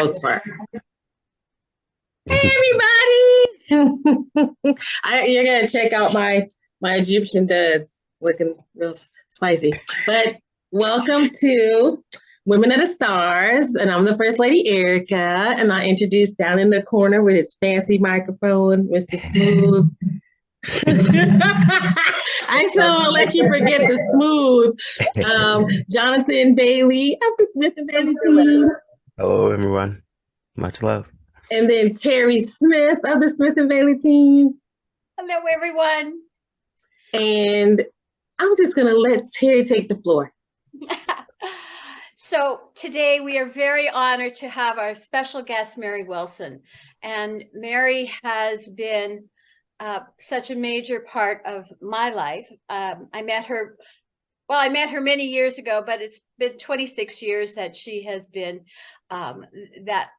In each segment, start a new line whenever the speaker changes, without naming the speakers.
most part. Hey everybody! I, you're gonna check out my my Egyptian duds looking real spicy. But welcome to Women of the Stars, and I'm the First Lady Erica, and I introduced down in the corner with his fancy microphone, Mr. Smooth. I so I'll let you forget the smooth. Um, Jonathan Bailey of the Smith and Bailey team.
Hello, everyone. Much love.
And then Terry Smith of the Smith and Bailey team.
Hello, everyone.
And I'm just going to let Terry take the floor.
so today we are very honored to have our special guest, Mary Wilson. And Mary has been uh, such a major part of my life. Um, I met her, well, I met her many years ago, but it's been 26 years that she has been um, that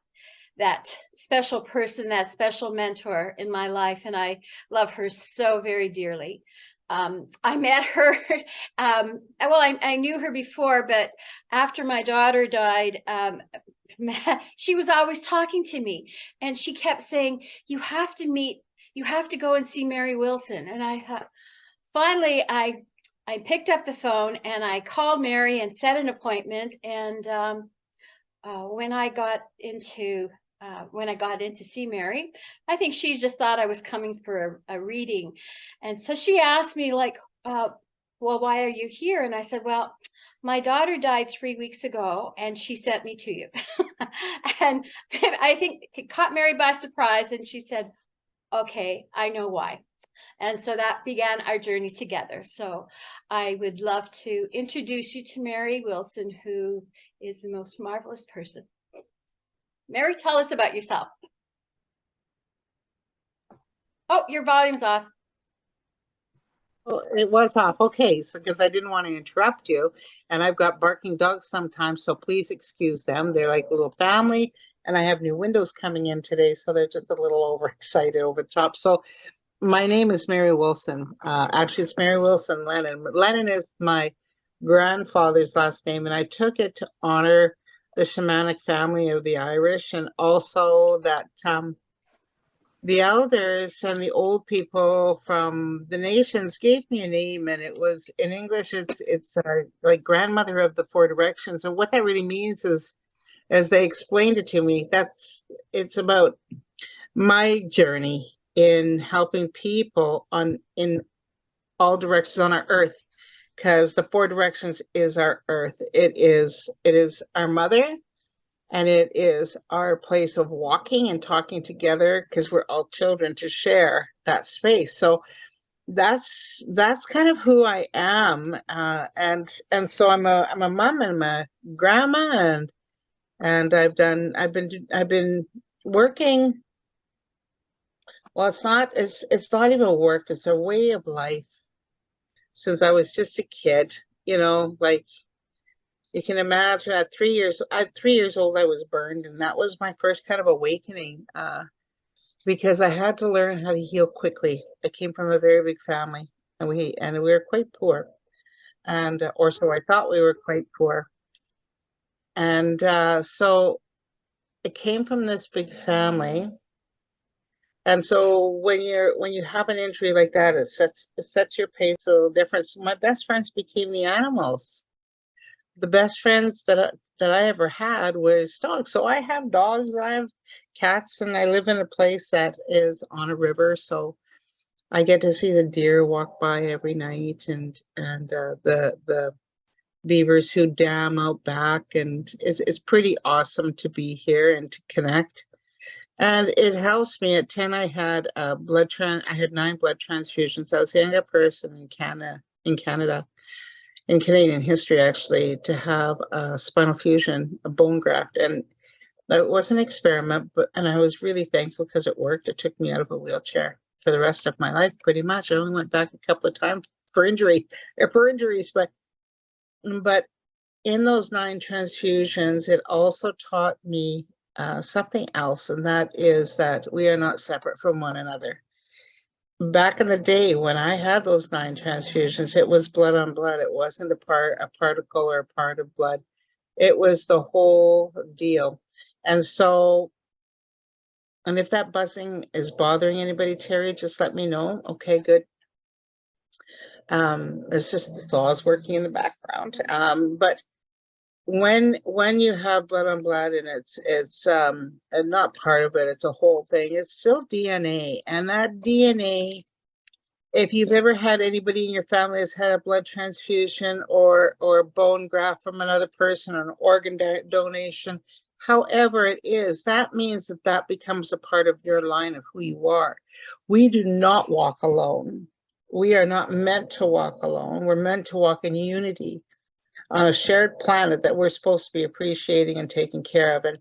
that special person, that special mentor in my life, and I love her so very dearly. Um, I met her, um, well, I, I, knew her before, but after my daughter died, um, she was always talking to me and she kept saying, you have to meet, you have to go and see Mary Wilson. And I thought, finally, I, I picked up the phone and I called Mary and set an appointment. And um, uh, when I got into uh, when I got in to see Mary. I think she just thought I was coming for a, a reading. And so she asked me like, uh, well, why are you here? And I said, well, my daughter died three weeks ago and she sent me to you. and I think it caught Mary by surprise. And she said, okay, I know why. And so that began our journey together. So I would love to introduce you to Mary Wilson, who is the most marvelous person. Mary, tell us about yourself. Oh, your volume's off.
Well, it was off. Okay, so because I didn't want to interrupt you, and I've got barking dogs sometimes, so please excuse them. They're like little family, and I have new windows coming in today, so they're just a little overexcited over the top. So, my name is Mary Wilson. Uh, actually, it's Mary Wilson Lennon. Lennon is my grandfather's last name, and I took it to honor the shamanic family of the Irish, and also that um, the elders and the old people from the nations gave me a name, and it was in English. It's it's uh, like grandmother of the four directions, and what that really means is, as they explained it to me, that's it's about my journey in helping people on in all directions on our earth because the four directions is our earth. It is it is our mother and it is our place of walking and talking together because we're all children to share that space. So that's that's kind of who i am uh, and and so i'm a i'm a mom and i'm a grandma and and i've done i've been i've been working well it's not it's it's not even work it's a way of life since I was just a kid, you know, like you can imagine at three years, at three years old, I was burned. And that was my first kind of awakening uh, because I had to learn how to heal quickly. I came from a very big family and we, and we were quite poor. And, or so I thought we were quite poor. And uh, so it came from this big family and so when you're when you have an injury like that, it sets it sets your pace a little different. So my best friends became the animals. The best friends that I, that I ever had was dogs. So I have dogs, I have cats, and I live in a place that is on a river. So I get to see the deer walk by every night, and and uh, the the beavers who dam out back, and it's it's pretty awesome to be here and to connect. And it helps me. At 10, I had a blood tran I had nine blood transfusions. I was the youngest person in Canada, in Canada, in Canadian history, actually, to have a spinal fusion, a bone graft. And it was an experiment, but and I was really thankful because it worked. It took me out of a wheelchair for the rest of my life, pretty much. I only went back a couple of times for injury, or for injuries, but but in those nine transfusions, it also taught me uh, something else, and that is that we are not separate from one another. Back in the day when I had those nine transfusions, it was blood on blood. It wasn't a part, a particle or a part of blood. It was the whole deal. And so, and if that buzzing is bothering anybody, Terry, just let me know. Okay, good. Um, it's just the saws working in the background. Um, but when, when you have blood on blood and it's, it's, um, and not part of it, it's a whole thing, it's still DNA and that DNA if you've ever had anybody in your family that's had a blood transfusion or or bone graft from another person or an organ donation however it is that means that that becomes a part of your line of who you are. We do not walk alone we are not meant to walk alone we're meant to walk in unity on a shared planet that we're supposed to be appreciating and taking care of and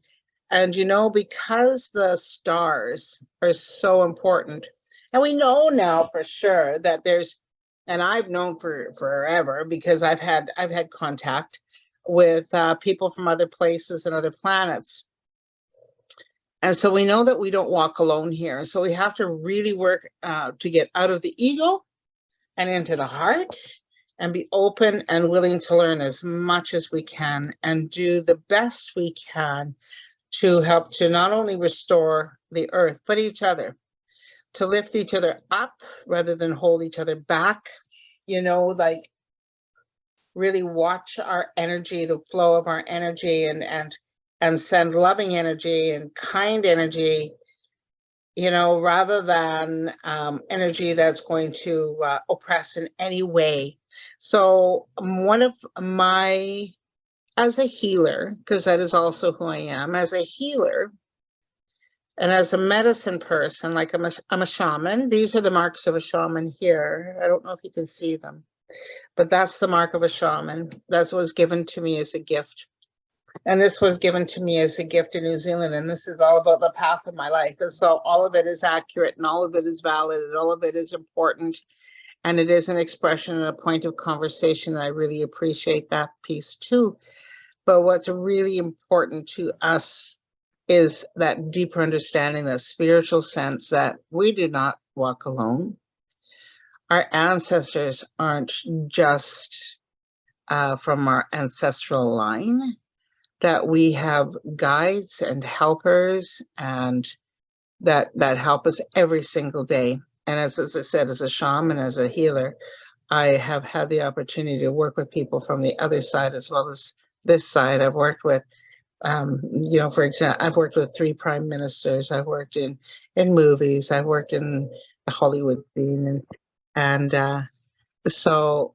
and you know because the stars are so important and we know now for sure that there's, and I've known for forever because I've had, I've had contact with uh, people from other places and other planets. And so we know that we don't walk alone here. So we have to really work uh, to get out of the ego and into the heart and be open and willing to learn as much as we can and do the best we can to help to not only restore the earth, but each other to lift each other up rather than hold each other back, you know, like really watch our energy, the flow of our energy and, and, and send loving energy and kind energy, you know, rather than um, energy that's going to uh, oppress in any way. So um, one of my, as a healer, because that is also who I am, as a healer, and as a medicine person, like I'm a, I'm a shaman, these are the marks of a shaman here. I don't know if you can see them, but that's the mark of a shaman. That was given to me as a gift. And this was given to me as a gift in New Zealand. And this is all about the path of my life. And so all of it is accurate and all of it is valid and all of it is important. And it is an expression and a point of conversation. I really appreciate that piece too. But what's really important to us is that deeper understanding, that spiritual sense that we do not walk alone. Our ancestors aren't just uh, from our ancestral line, that we have guides and helpers and that that help us every single day. And as, as I said, as a shaman, as a healer, I have had the opportunity to work with people from the other side as well as this side. I've worked with um, you know, for example, I've worked with three prime ministers. I've worked in in movies. I've worked in the Hollywood scene, and and uh, so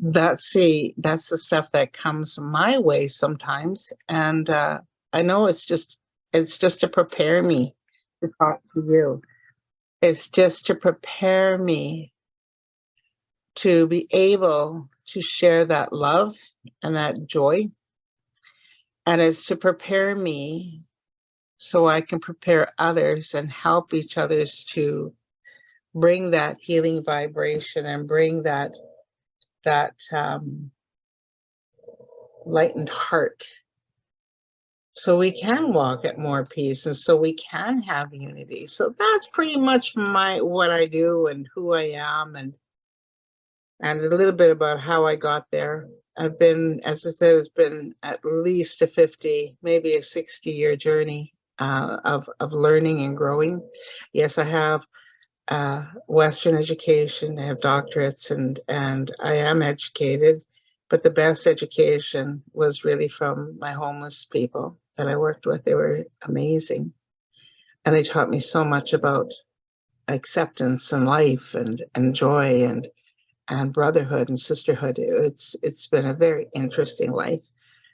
that's the that's the stuff that comes my way sometimes. And uh, I know it's just it's just to prepare me to talk to you. It's just to prepare me to be able to share that love and that joy and it's to prepare me so I can prepare others and help each others to bring that healing vibration and bring that that um, lightened heart. So we can walk at more peace and so we can have unity. So that's pretty much my what i do and who i am and and a little bit about how i got there. I've been, as I said, it's been at least a 50, maybe a 60 year journey uh, of, of learning and growing. Yes, I have uh, Western education, I have doctorates and, and I am educated, but the best education was really from my homeless people that I worked with. They were amazing. And they taught me so much about acceptance and life and, and joy and and brotherhood and sisterhood. It's it's been a very interesting life.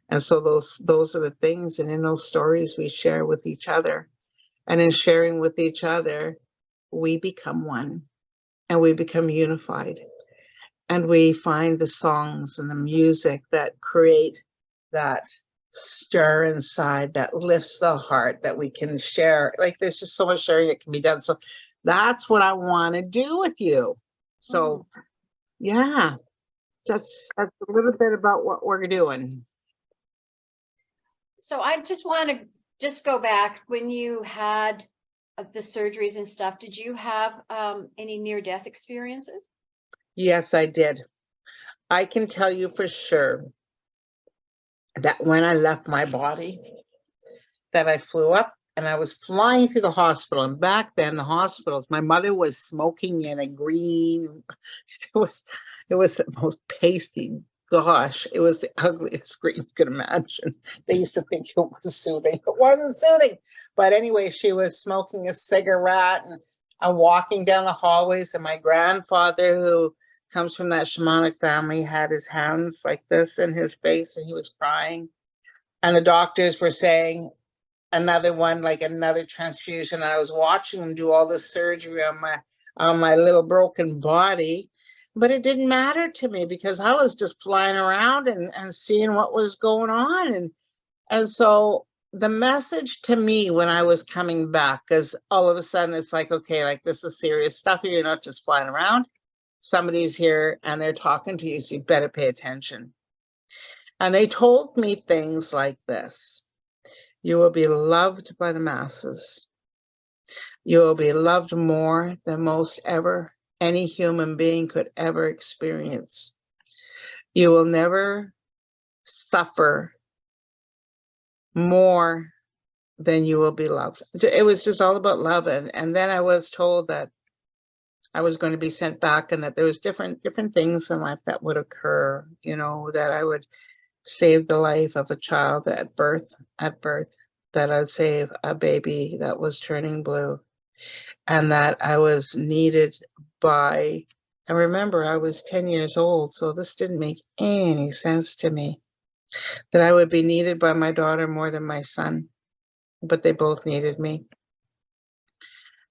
And so those those are the things and in those stories we share with each other. And in sharing with each other, we become one and we become unified. And we find the songs and the music that create that stir inside that lifts the heart that we can share. Like there's just so much sharing that can be done. So that's what I want to do with you. So mm. yeah, that's, that's a little bit about what we're doing.
So I just want to just go back when you had the surgeries and stuff. Did you have um, any near death experiences?
Yes, I did. I can tell you for sure that when I left my body, that I flew up and I was flying through the hospital. And back then, the hospitals, my mother was smoking in a green, it was, it was the most pasty. Gosh, it was the ugliest green you could imagine. They used to think it was soothing. It wasn't soothing. But anyway, she was smoking a cigarette and I'm walking down the hallways and my grandfather who comes from that shamanic family had his hands like this in his face and he was crying. And the doctors were saying another one, like another transfusion. I was watching them do all this surgery on my on my little broken body. But it didn't matter to me because I was just flying around and, and seeing what was going on. And and so the message to me when I was coming back, because all of a sudden it's like, okay, like this is serious stuff. You're not just flying around. Somebody's here and they're talking to you, so you better pay attention. And they told me things like this. You will be loved by the masses. You will be loved more than most ever any human being could ever experience. You will never suffer more than you will be loved. It was just all about love. And, and then I was told that I was going to be sent back and that there was different different things in life that would occur, you know, that I would save the life of a child at birth, at birth, that I'd save a baby that was turning blue and that I was needed by, and remember I was 10 years old, so this didn't make any sense to me that I would be needed by my daughter more than my son, but they both needed me.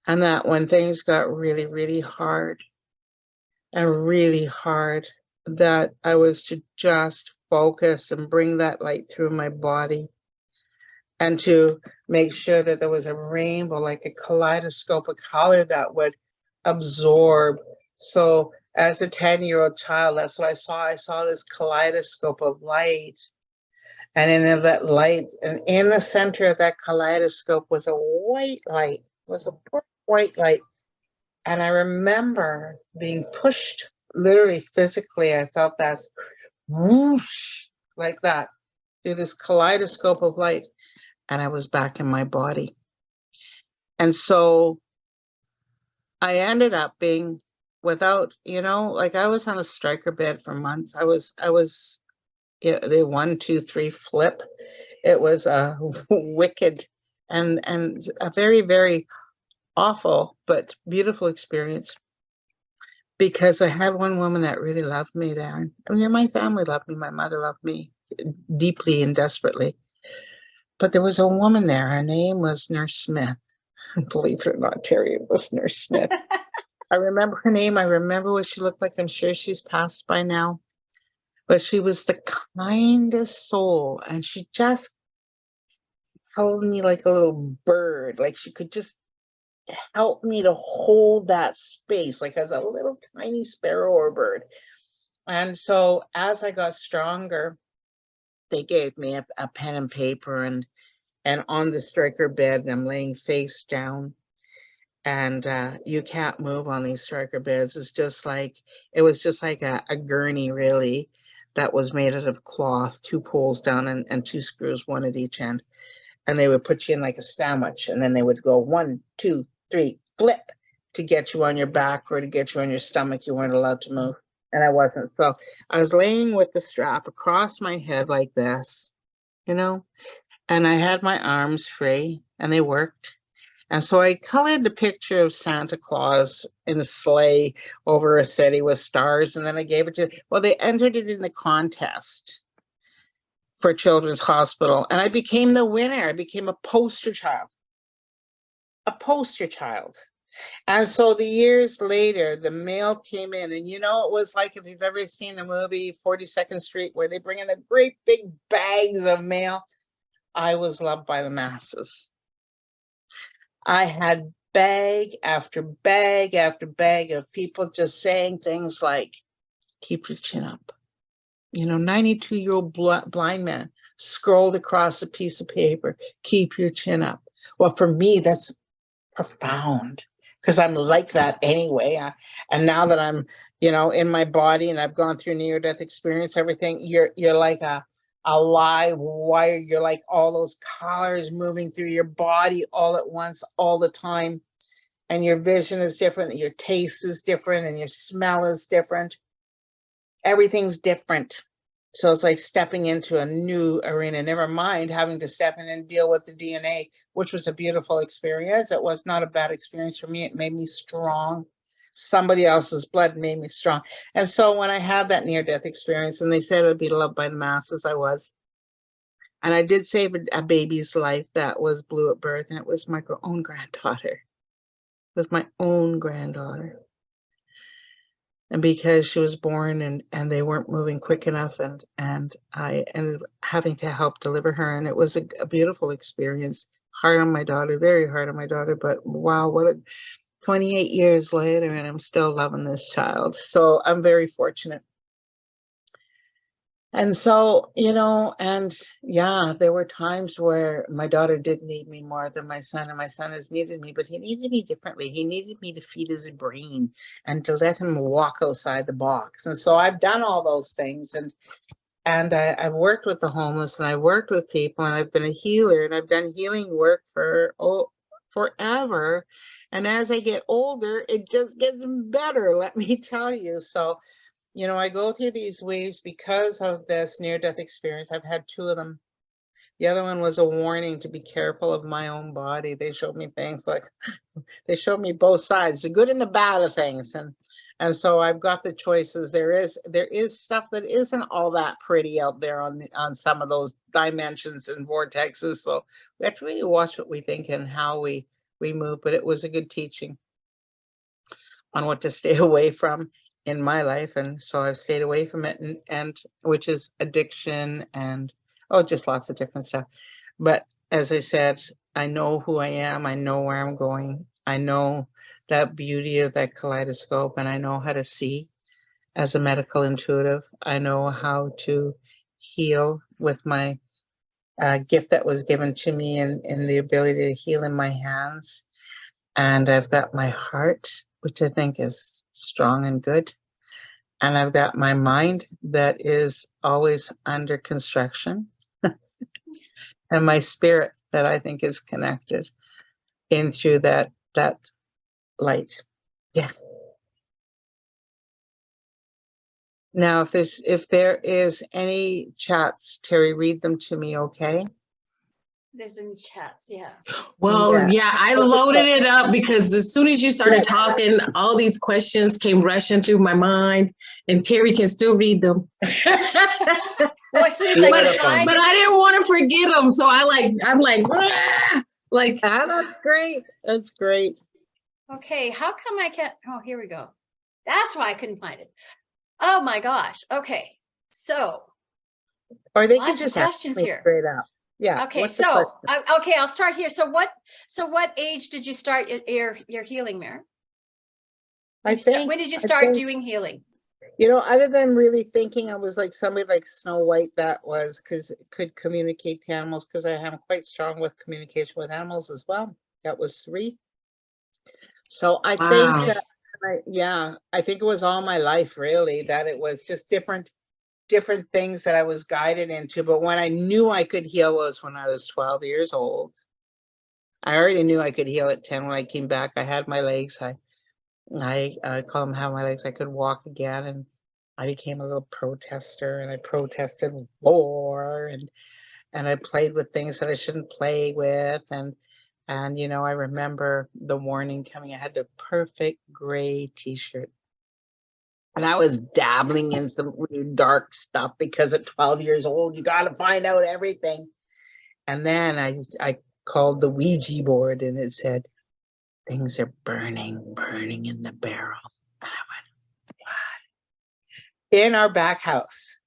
And that when things got really, really hard and really hard, that I was to just focus and bring that light through my body and to make sure that there was a rainbow, like a kaleidoscope of color that would absorb. So as a 10 year old child, that's what I saw. I saw this kaleidoscope of light and in that light, and in the center of that kaleidoscope was a white light, was a white light. And I remember being pushed, literally physically, I felt that whoosh, like that, through this kaleidoscope of light. And I was back in my body. And so I ended up being without, you know, like I was on a Stryker bed for months. I was, I was it, the one, two, three flip. It was a wicked and and a very, very awful but beautiful experience because I had one woman that really loved me there. I mean, my family loved me, my mother loved me deeply and desperately. But there was a woman there, her name was Nurse Smith. Believe it or not, Terry, it was Nurse Smith. I remember her name, I remember what she looked like. I'm sure she's passed by now but she was the kindest soul and she just held me like a little bird like she could just help me to hold that space like as a little tiny sparrow or bird and so as i got stronger they gave me a, a pen and paper and and on the Stryker bed i'm laying face down and uh, you can't move on these Stryker beds. It's just like, it was just like a, a gurney really that was made out of cloth, two poles down and, and two screws, one at each end. And they would put you in like a sandwich and then they would go one, two, three, flip to get you on your back or to get you on your stomach. You weren't allowed to move. And I wasn't. So I was laying with the strap across my head like this, you know, and I had my arms free and they worked. And so I colored the picture of Santa Claus in a sleigh over a city with stars, and then I gave it to, well, they entered it in the contest for Children's Hospital, and I became the winner. I became a poster child, a poster child. And so the years later, the mail came in, and you know, it was like if you've ever seen the movie 42nd Street, where they bring in the great big bags of mail. I was loved by the masses. I had bag after bag after bag of people just saying things like, keep your chin up. You know, 92 year old bl blind man scrolled across a piece of paper, keep your chin up. Well, for me, that's profound because I'm like that anyway. I, and now that I'm, you know, in my body and I've gone through near death experience, everything, you're, you're like a, alive wire. You're like all those colors moving through your body all at once, all the time. And your vision is different, your taste is different, and your smell is different. Everything's different. So it's like stepping into a new arena, never mind having to step in and deal with the DNA, which was a beautiful experience. It was not a bad experience for me. It made me strong. Somebody else's blood made me strong. And so when I had that near death experience and they said would be loved by the masses, I was. And I did save a, a baby's life that was blue at birth, and it was my own granddaughter. It was my own granddaughter. And because she was born and, and they weren't moving quick enough and, and I ended up having to help deliver her. And it was a, a beautiful experience. Hard on my daughter, very hard on my daughter, but wow, what a 28 years later and I'm still loving this child. So I'm very fortunate. And so, you know, and yeah, there were times where my daughter did need me more than my son, and my son has needed me, but he needed me differently. He needed me to feed his brain and to let him walk outside the box. And so I've done all those things and and I, I've worked with the homeless and I've worked with people and I've been a healer and I've done healing work for oh forever. And as I get older, it just gets better, let me tell you. So you know, I go through these waves because of this near death experience. I've had two of them. The other one was a warning to be careful of my own body. They showed me things like they showed me both sides, the good and the bad of things. And and so I've got the choices. There is there is stuff that isn't all that pretty out there on on some of those dimensions and vortexes. So we have to really watch what we think and how we we move. But it was a good teaching on what to stay away from in my life and so I've stayed away from it and, and which is addiction and oh just lots of different stuff. But as I said, I know who I am, I know where I'm going, I know that beauty of that kaleidoscope and I know how to see as a medical intuitive. I know how to heal with my uh, gift that was given to me and, and the ability to heal in my hands. And I've got my heart, which I think is strong and good. And I've got my mind that is always under construction. and my spirit that I think is connected into that that light. Yeah. Now, if there's if there is any chats, Terry, read them to me, okay?
There's in chats, yeah.
Well,
Yeah.
yeah, I loaded it up because as soon as you started talking, all these questions came rushing through my mind, and Terry can still read them.
Well, as soon as I
But- but I didn't want to forget them, so I like I'm like "Ah!" like
Ah, that's great. That's great.
Okay, how come I can't? Oh, here we go. That's why I couldn't find it. Oh my gosh. Okay, so
Or they
Lots
could
of
just
questions here.
straight out. Yeah.
okay,
what's
so
question?
I- okay, I'll start here. So what? So what age did you start your your, your healing, Mary?
I think,
when did you start
think-
doing healing?
you know, other than really thinking I was like somebody like Snow White that was, because could communicate to animals, because I am quite strong with communication with animals as well. That was three. So I
Wow.
think that, I- yeah, I think it was all my life really, that it was just different, different things that I was guided into. But when I knew I could heal was when I was twelve years old. I already knew I could heal at ten when I came back. I had my legs. I I uh, call them how my legs. I could walk again, and I became a little protester, and I protested war, and and I played with things that I shouldn't play with, and and you know I remember the warning coming. I had the perfect gray T-shirt, and I was dabbling in some really dark stuff because at twelve years old you got to find out everything. And then I I called the Ouija board, and it said things are burning, burning in the barrel. And I went, what? In our back house.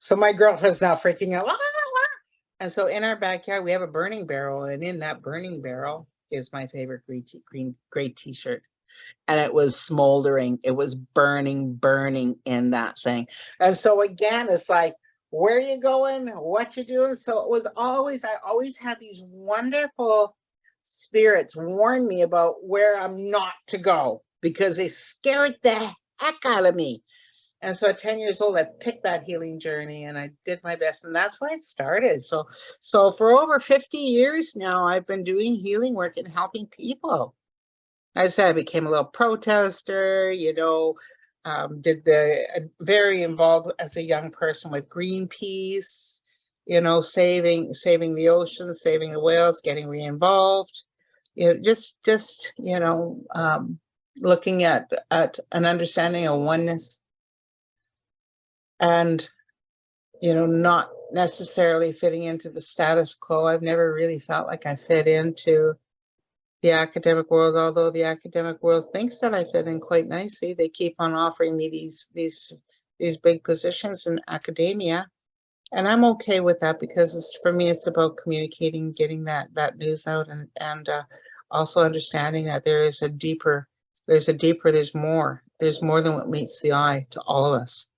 So my girlfriend's now freaking out. "Ah, ah." And so in our backyard, we have a burning barrel, and in that burning barrel is my favorite green t- green gray t-shirt. And it was smoldering, it was burning, burning in that thing. And so again, it's like, where are you going? What you doing? So it was always, I always had these wonderful spirits warn me about where I'm not to go because they scared the heck out of me. And so at ten years old, I picked that healing journey and I did my best and that's why it started. So, so for over fifty years now, I've been doing healing work and helping people. I said I became a little protester, you know, um, did the, uh, very involved as a young person with Greenpeace, you know, saving, saving the oceans, saving the whales, getting re-involved. You know, just, just, you know, um, looking at, at an understanding of oneness. And, you know, not necessarily fitting into the status quo. I've never really felt like I fit into the academic world, although the academic world thinks that I fit in quite nicely. They keep on offering me these, these, these big positions in academia. And I'm okay with that because for me, it's about communicating, getting that, that news out and, and, uh, also understanding that there is a deeper, there's a deeper, there's more, there's more than what meets the eye to all of us.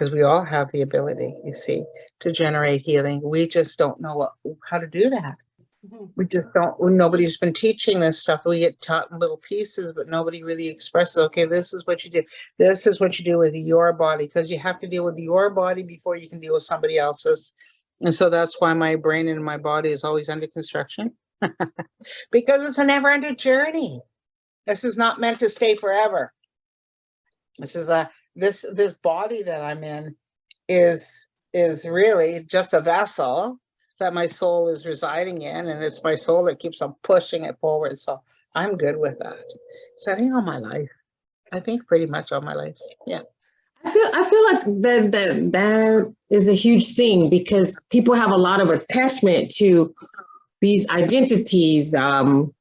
Because we all have the ability, you see, to generate healing. We just don't know what, how to do that.
Mhm.
We just don't, nobody's been teaching this stuff. We get taught in little pieces, but nobody really expresses, okay, this is what you do. This is what you do with your body, because you have to deal with your body before you can deal with somebody else's. And so that's why my brain and my body is always under construction. Because it's a never ending journey. This is not meant to stay forever. This is a, this, this body that I'm in is, is really just a vessel that my soul is residing in, and it's my soul that keeps on pushing it forward. So I'm good with that. Setting on my life. I think pretty much all my life. Yeah.
I feel I feel like that that that is a huge thing because people have a lot of attachment to these identities. Um,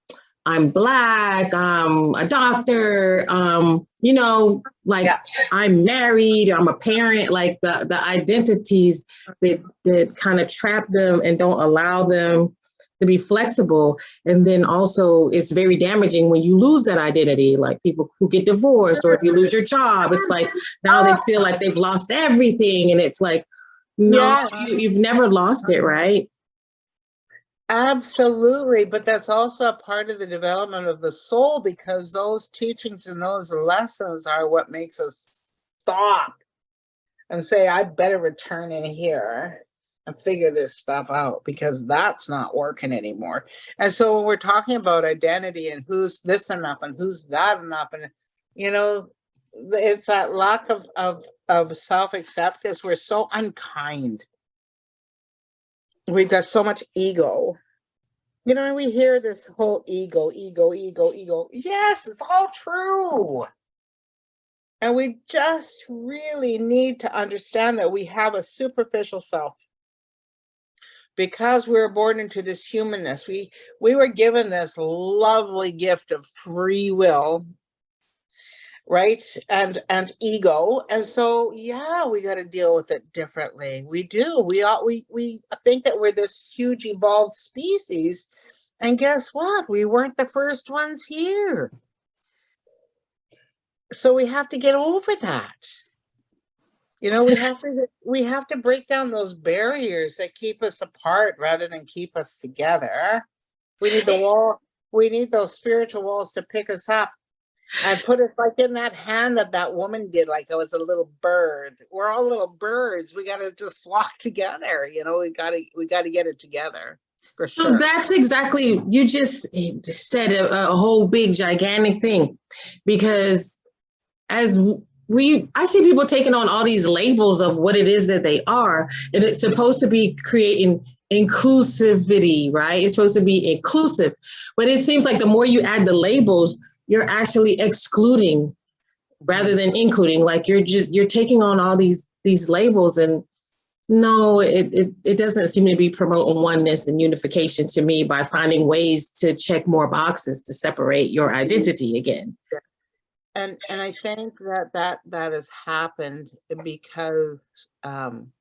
I'm black. I'm a doctor. Um, you know, like
Yeah.
I'm married. I'm a parent. Like the the identities that that kind of trap them and don't allow them to be flexible. And then also, it's very damaging when you lose that identity. Like people who get divorced, or if you lose your job, it's like now they feel like they've lost everything and it's like no
Yeah.
you, you've never lost it right
Absolutely, but that's also a part of the development of the soul because those teachings and those lessons are what makes us stop and say, I better return in here and figure this stuff out because that's not working anymore. And so when we're talking about identity and who's this enough and who's that enough and you know, it's that lack of of of self-acceptance. We're so unkind we've got so much ego. You know, and we hear this whole ego, ego, ego, ego. Yes, it's all true. And we just really need to understand that we have a superficial self. Because we were born into this humanness, we we were given this lovely gift of free will, right? And and ego. And so yeah, we got to deal with it differently. We do. We all we we think that we're this huge evolved species. And guess what? We weren't the first ones here. So we have to get over that. You know, we have to we have to break down those barriers that keep us apart rather than keep us together. We need the wall, we need those spiritual walls to pick us up and put us like in that hand that that woman did, like I was a little bird. We're all little birds. We gotta just flock together, you know, we gotta, we gotta get it together, for
so that's exactly you just eh, said a, a whole big gigantic thing because as we i see people taking on all these labels of what it is that they are and it's supposed to be creating inclusivity right it's supposed to be inclusive but it seems like the more you add the labels you're actually excluding rather than including like you're just you're taking on all these these labels and no it, it it doesn't seem to be promoting oneness and unification to me by finding ways to check more boxes to separate your identity again.
And, and I think that that, that has happened because, um,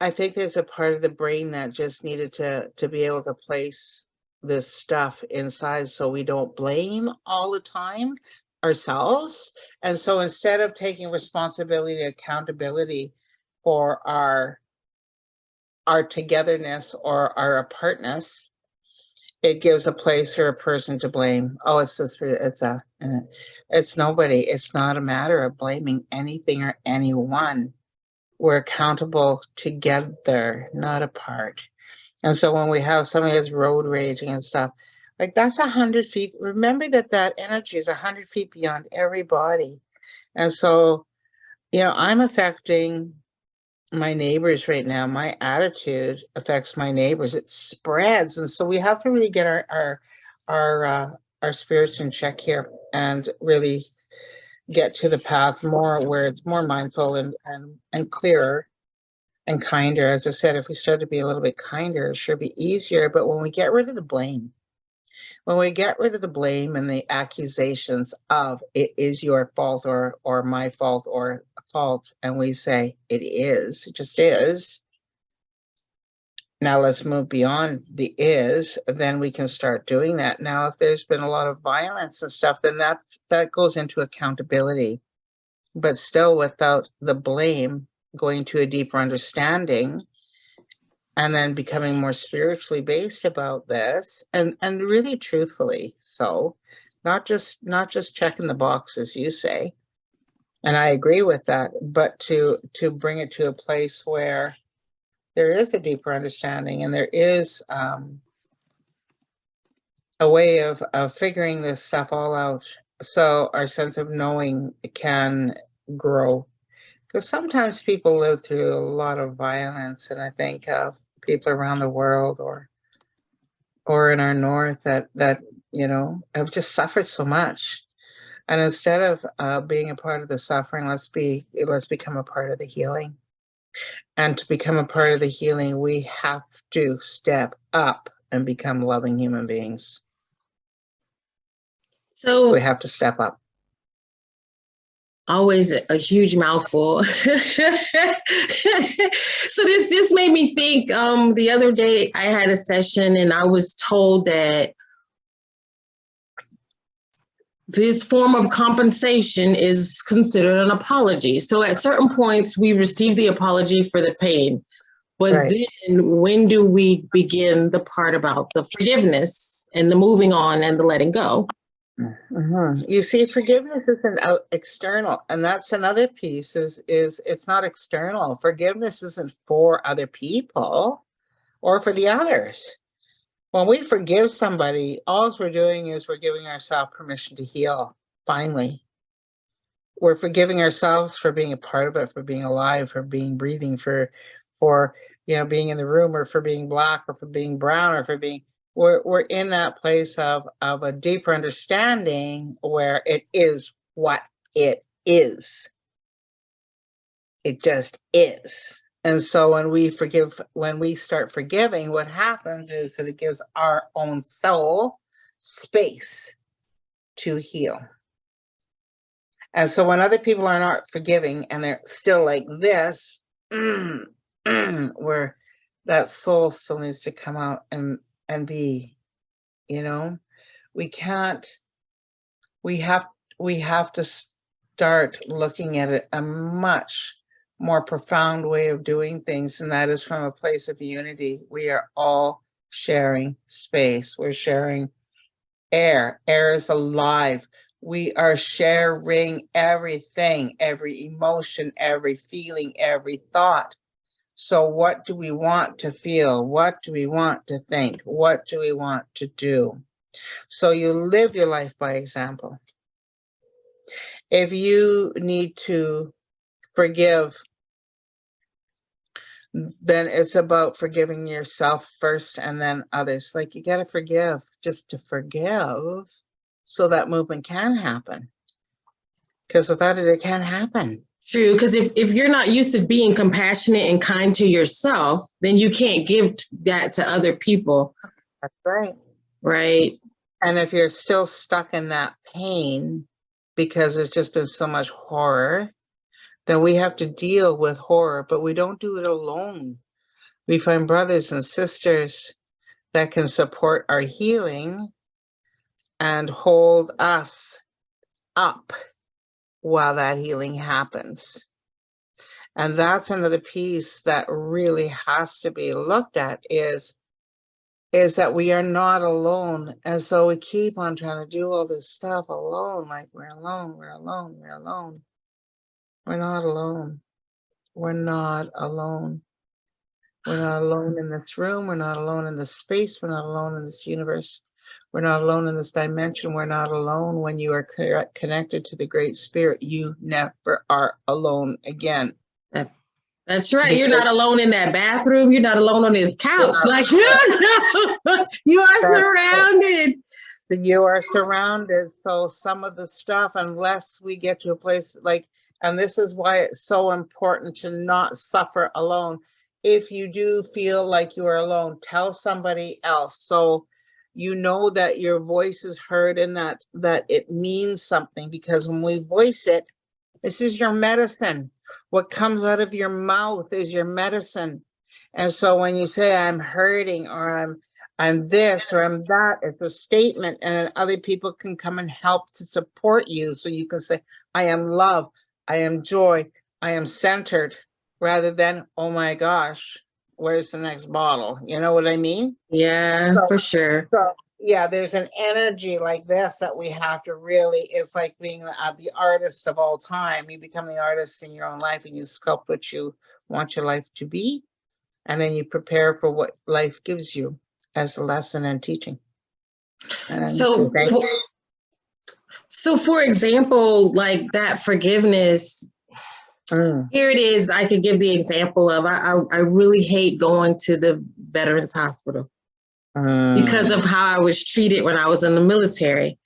I think there's a part of the brain that just needed to, to be able to place this stuff inside so we don't blame all the time ourselves. And so instead of taking responsibility, accountability for our, our togetherness or our apartness, it gives a place for a person to blame. Oh, it's just, it's a, uh, it's nobody. It's not a matter of blaming anything or anyone. We're accountable together, not apart. And so when we have somebody that's road raging and stuff, like that's a hundred feet, remember that that energy is a hundred feet beyond everybody. And so, you know, I'm affecting my neighbors right now. My attitude affects my neighbors. It spreads. And so we have to really get our, our, our, uh, our spirits in check here and really get to the path more where it's more mindful and, and, and clearer and kinder. As I said, if we start to be a little bit kinder, it should be easier. But when we get rid of the blame, when we get rid of the blame and the accusations of it is your fault or or my fault or fault, and we say it is, it just is. Now let's move beyond the is, then we can start doing that. Now, if there's been a lot of violence and stuff, then that's that goes into accountability. But still without the blame going to a deeper understanding and then becoming more spiritually based about this and and really truthfully so not just not just checking the boxes you say. And i agree with that but to to bring it to a place where there is a deeper understanding and there is um a way of of figuring this stuff all out so our sense of knowing can grow because sometimes people live through a lot of violence and i think of people around the world or or in our north that that you know have just suffered so much. And instead of uh, being a part of the suffering let's be let's become a part of the healing. And to become a part of the healing we have to step up and become loving human beings.
So
we have to step up
always a huge mouthful. so this this made me think. Um, the other day I had a session and I was told that this form of compensation is considered an apology. So at certain points we receive the apology for the pain. But
Right.
then when do we begin the part about the forgiveness and the moving on and the letting go?
Mhm. You see, forgiveness isn't out external, and that's another piece. Is is it's not external. Forgiveness isn't for other people or for the others. When we forgive somebody, all we're doing is we're giving ourselves permission to heal. Finally, we're forgiving ourselves for being a part of it, for being alive, for being breathing, for for you know being in the room, or for being black, or for being brown, or for being we're we're in that place of of a deeper understanding where it is what it is. It just is. And so when we forgive, when we start forgiving, what happens is that it gives our own soul space to heal. And so when other people are not forgiving and they're still like this, mm, mm, where that soul still needs to come out and and be you know? We can't we have we have to start looking at it a much more profound way of doing things and that is from a place of unity. We are all sharing space. We're sharing air. Air is alive. We are sharing everything every emotion every feeling every thought so what do we want to feel? What do we want to think? What do we want to do? So you live your life by example. If you need to forgive, then it's about forgiving yourself first and then others. Like you got to forgive just to forgive so that movement can happen. Because without it, it can't happen.
True, because if, if you're not used to being compassionate and kind to yourself, then you can't give that to other people,
That's right.
right?
And if you're still stuck in that pain because it's just been so much horror, then we have to deal with horror, but we don't do it alone. We find brothers and sisters that can support our healing and hold us up while that healing happens. And that's another piece that really has to be looked at is is that we are not alone. And so we keep on trying to do all this stuff alone, like we're alone, we're alone, we're alone. We're not alone. We're not alone. We're not alone in this room. We're not alone in this space. We're not alone in this universe. We're not alone in this dimension. We're not alone when you are co- connected to the Great Spirit. You never are alone again.
That's right. You're not alone in that bathroom. You're not alone on this couch. Like you know, you are
That's
surrounded.
that you are surrounded. So some of the stuff, unless we get to a place like, and this is why it's so important to not suffer alone. If you do feel like you are alone, tell somebody else. So you know that your voice is heard and that that it means something because when we voice it, this is your medicine. What comes out of your mouth is your medicine. And so when you say I'm hurting or I'm I'm this or I'm that. It's a statement and other people can come and help to support you. So you can say, I am love, I am joy, I am centered, rather than, oh my gosh, where's the next bottle? You know what I mean?
Yeah,
So-
for sure.
So, yeah, there's an energy like this that we have to really, it's like being uh, the artist of all time. You become the artist in your own life and you sculpt what you want your life to be. And then you prepare for what life gives you as a lesson and teaching. And
So, for, so for example, like that forgiveness,
Mm,
here it is. I could give the example of I, I, I really hate going to the Veterans Hospital
mm.
because of how I was treated when I was in the military.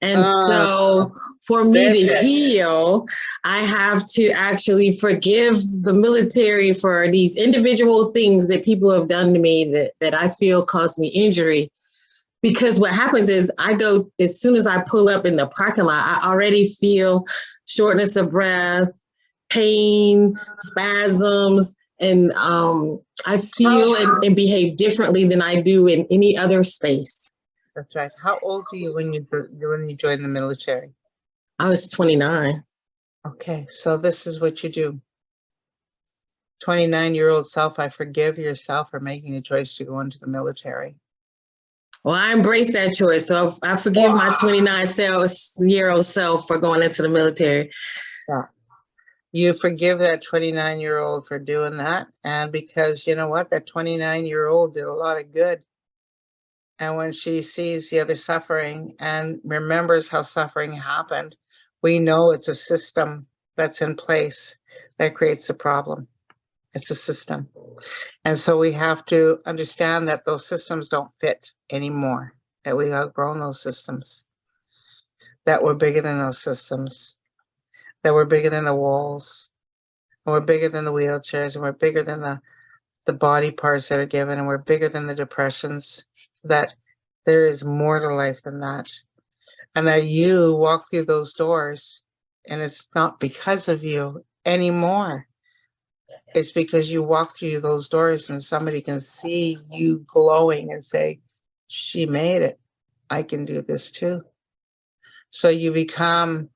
And
Ah,
so for me to heal, I have to actually forgive the military for these individual things that people have done to me that, that I feel caused me injury. Because what happens is I go, as soon as I pull up in the parking lot, I already feel shortness of breath, pain, spasms, and um, I feel and, and behave differently than I do in any other space.
That's right. How old are you when you when you join the military?
I was 29.
Okay, so this is what you do. 29 year old self, I forgive yourself for making the choice to go into the military.
Well, I embrace that choice. So I forgive my 29 year old self for going into the military.
You forgive that 29 year old for doing that. And because you know what? That 29 year old did a lot of good. And when she sees the other suffering and remembers how suffering happened, we know it's a system that's in place that creates the problem. It's a system. And so we have to understand that those systems don't fit anymore, that we've outgrown those systems, that we're bigger than those systems, that we're bigger than the walls, and we're bigger than the wheelchairs, and we're bigger than the, the body parts that are given, and we're bigger than the depressions, that there is more to life than that. And that you walk through those doors, and it's not because of you anymore. It's because you walk through those doors and somebody can see you glowing and say, she made it. I can do this too. So you become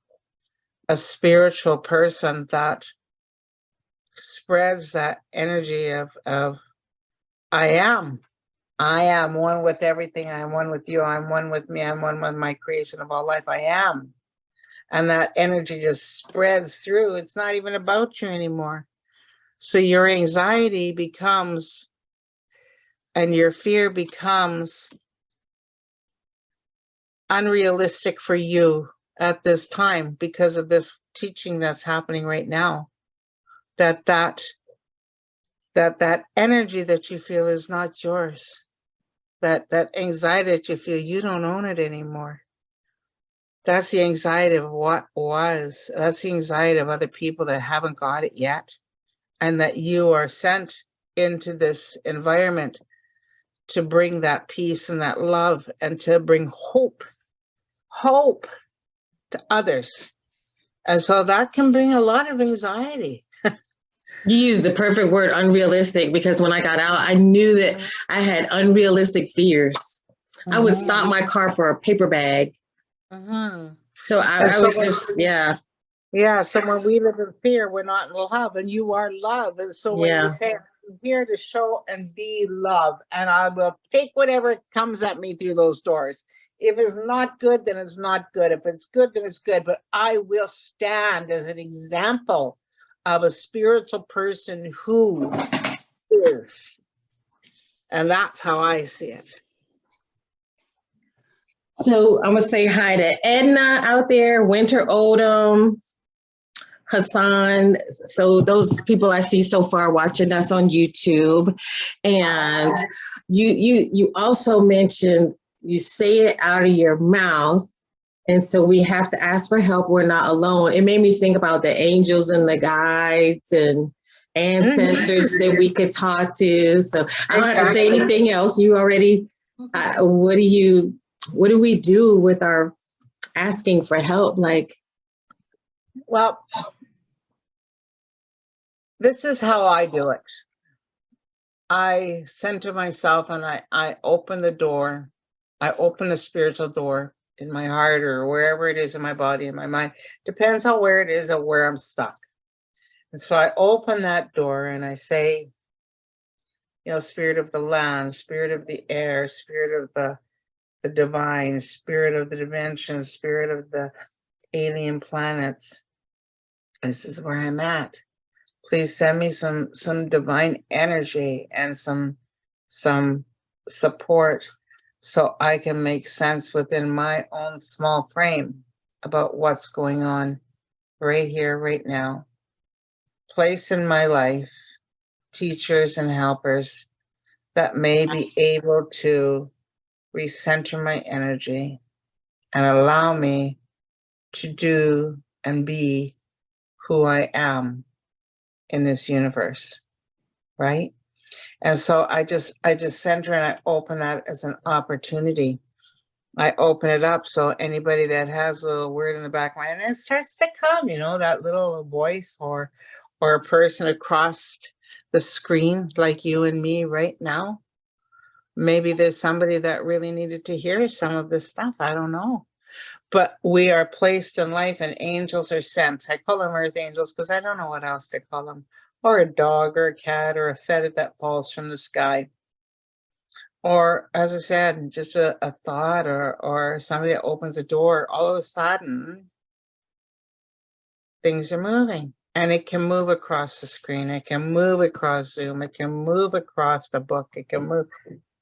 a spiritual person that spreads that energy of, of I am. I am one with everything. I am one with you. I'm one with me. I'm one with my creation of all life. I am. And that energy just spreads through. It's not even about you anymore. So your anxiety becomes and your fear becomes unrealistic for you at this time because of this teaching that's happening right now that that that that energy that you feel is not yours that that anxiety that you feel you don't own it anymore. That's the anxiety of what was that's the anxiety of other people that haven't got it yet and that you are sent into this environment to bring that peace and that love and to bring hope hope to others and so that can bring a lot of anxiety
You used the perfect word unrealistic because when I got out, I knew that I had unrealistic fears. I would stop my car for a paper bag.
Mhm.
So I, I was just, yeah.
Yeah, so when we live in fear, we're not in love, and you are love. And so when
Yeah.
you say here to show and be love, and I will take whatever comes at me through those doors. If it's not good, then it's not good. If it's good, then it's good. But I will stand as an example of a spiritual person who is. And that's how I see it.
So I'm gonna say hi to Edna out there, Winter Odom, Hassan. So those people I see so far watching us on YouTube. And you you you also mentioned you say it out of your mouth. And so we have to ask for help. We're not alone. It made me think about the angels and the guides and ancestors that we could talk to. So I don't have to say anything else. You already, uh, what do you, what do we do with our asking for help? Like,
Well, this is how I do it. I center myself and I, I open the door. I open the spiritual door in my heart or wherever it is in my body, in my mind. Depends on where it is or where I'm stuck. And so I open that door and I say, you know, spirit of the land, spirit of the air, spirit of the, the divine, spirit of the dimension, spirit of the alien planets. This is where I'm at. Please send me some, some divine energy and some, some support so I can make sense within my own small frame about what's going on right here, right now. Place in my life, teachers and helpers that may be able to recenter my energy and allow me to do and be who I am in this universe, right? And so I just, I just center and I open that as an opportunity. I open it up so anybody that has a little word in the back of my mind, and it starts to come, you know, that little voice or, or a person across the screen like you and me right now. Maybe there's somebody that really needed to hear some of this stuff. I don't know. But we are placed in life and angels are sent. I call them earth angels because I don't know what else to call them or a dog or a cat or a feather that falls from the sky. Or as I said, just a, a thought or, or somebody that opens a door, all of a sudden, things are moving. And it can move across the screen, it can move across Zoom, it can move across the book, it can move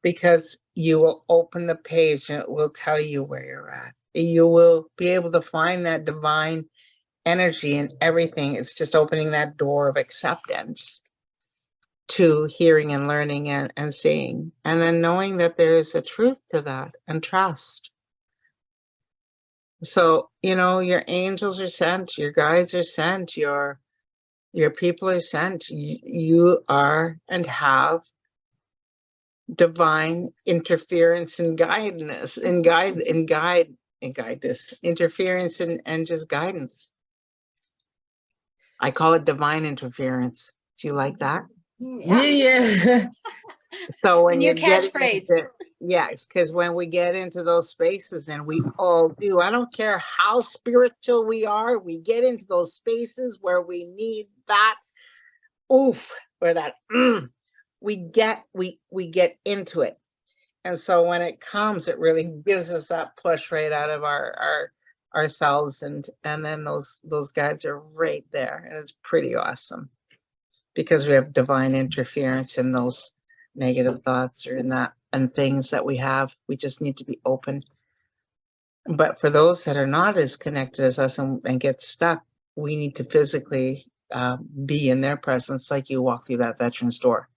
because you will open the page and it will tell you where you're at. You will be able to find that divine energy and everything. It's just opening that door of acceptance to hearing and learning and, and seeing. And then knowing that there is a truth to that and trust. So, you know, your angels are sent, your guides are sent, your your people are sent. You, are and have divine interference and guidance and guide and guide and guide this interference and, and just guidance. I call it divine interference. Do you like that?
yeah, yeah.
So when
New
you get
catchphrase.
into- yes, because when we get into those spaces and we all do, I don't care how spiritual we are, we get into those spaces where we need that oof or that mm, we get we we get into it. And so when it comes, it really gives us that push right out of our our ourselves and and then those those guides are right there and it's pretty awesome. Because we have divine interference in those negative thoughts or in that and things that we have we just need to be open. But for those that are not as connected as us and, and get stuck we need to physically uh, be in their presence like you walk through that veterans door.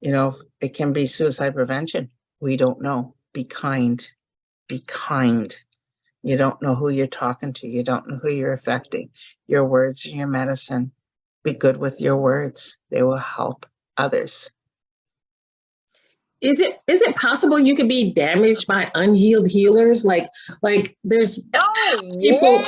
You know it can be suicide prevention. We don't know. Be kind. Be kind you don't know who you're talking to. You don't know who you're affecting. Your words are your medicine. Be good with your words. They will help others.
Is it is it possible you could be damaged by unhealed healers? Like like there's
Oh,
people.